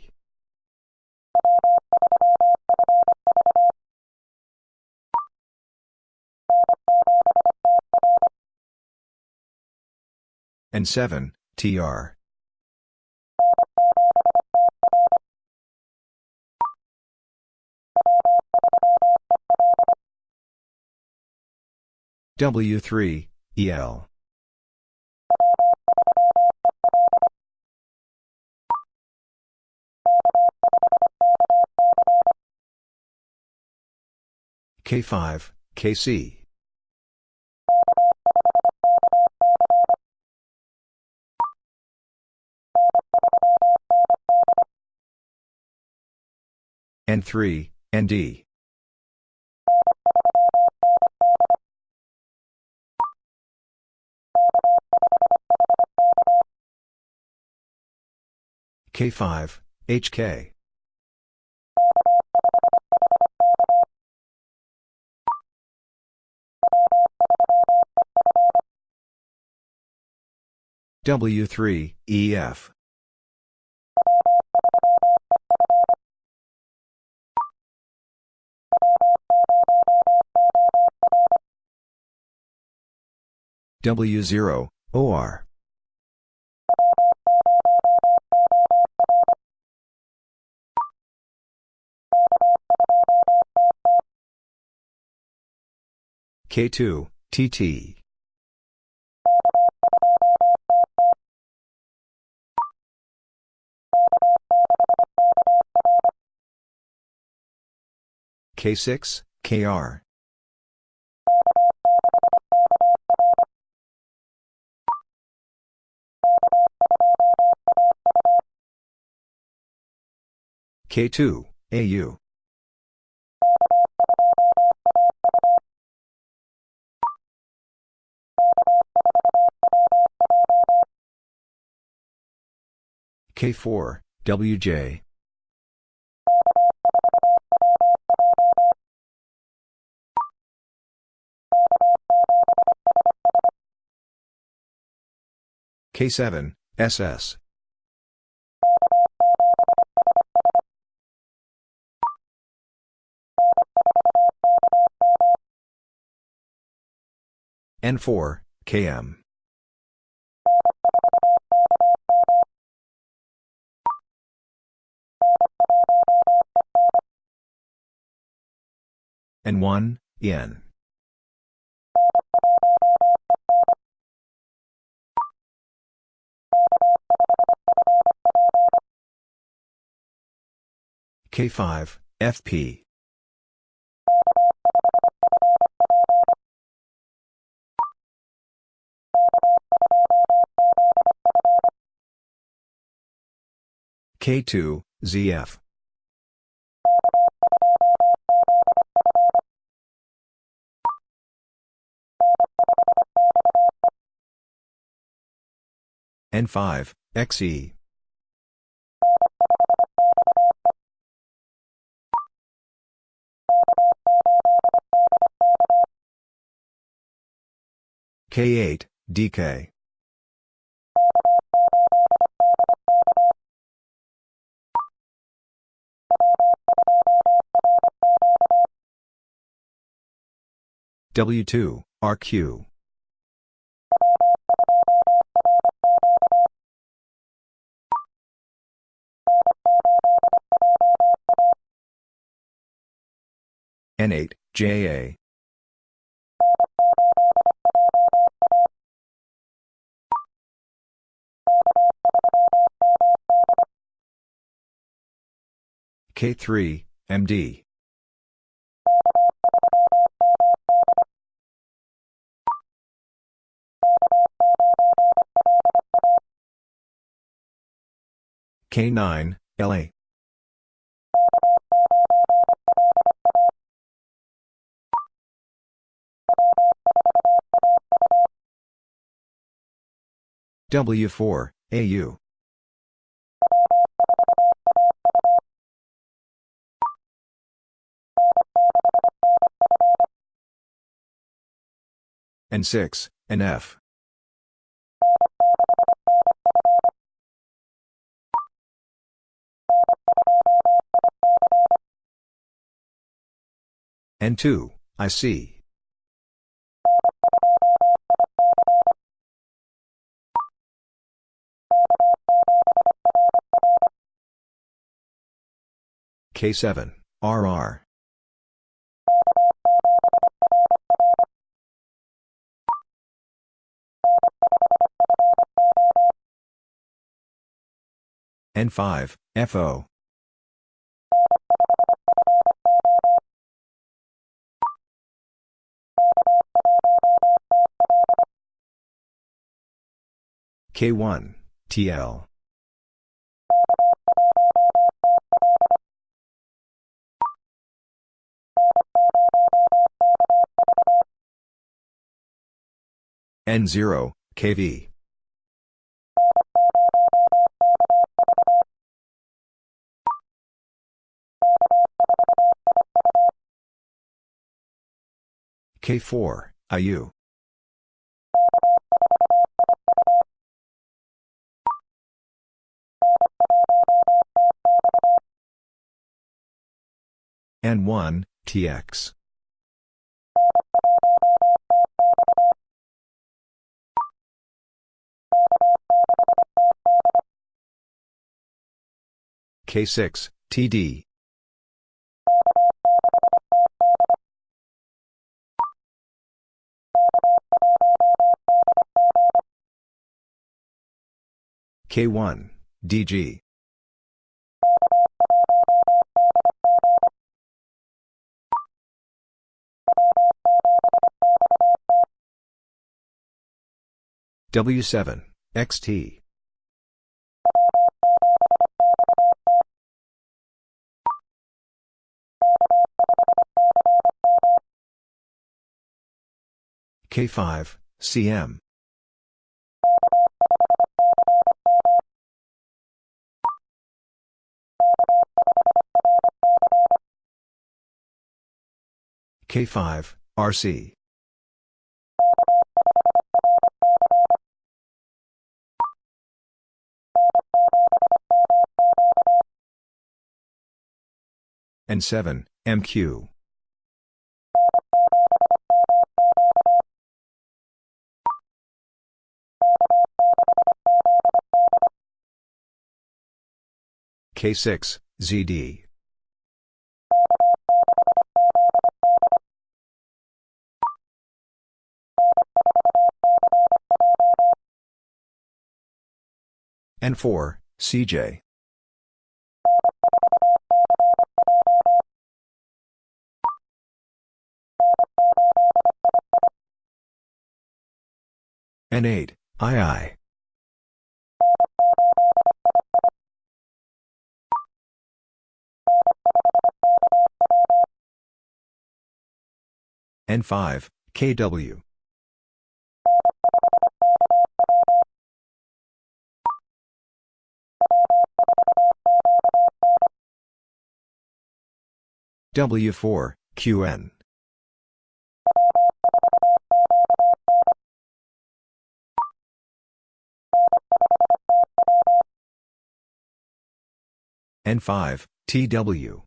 N7, TR. W3, EL. K5, KC. N3, ND. K5, HK. W3, EF. W0, OR. K2, TT. K6, KR. K2, AU. K4, WJ. K7, SS. N4, KM. N1, EN. K5, FP. K2, ZF. N5, XE. K8, DK. W2, RQ. N8, JA. K3, MD. K9, LA. W4, AU. N6, NF. N2, IC. K7, RR. N5, FO. K1, TL. N0, KV. K4, IU. N1, TX. K6, TD. K1, DG. W7, XT. K5, CM. K5, RC. N7, MQ. K6, ZD. N4, CJ. N8, II. N5, KW. W4, QN. N5, TW.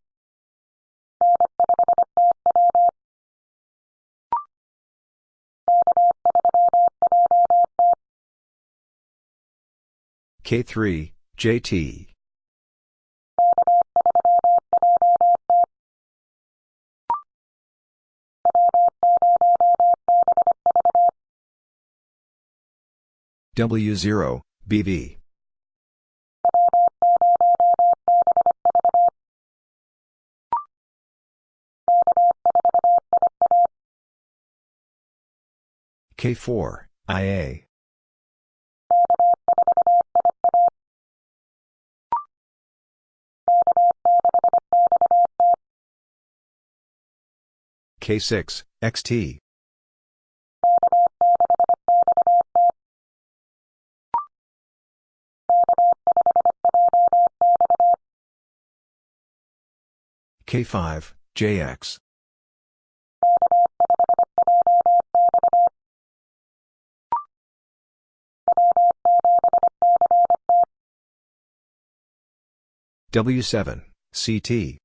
K3, JT. W0, BV. K4, IA. K6, XT. K5, JX. W7, CT.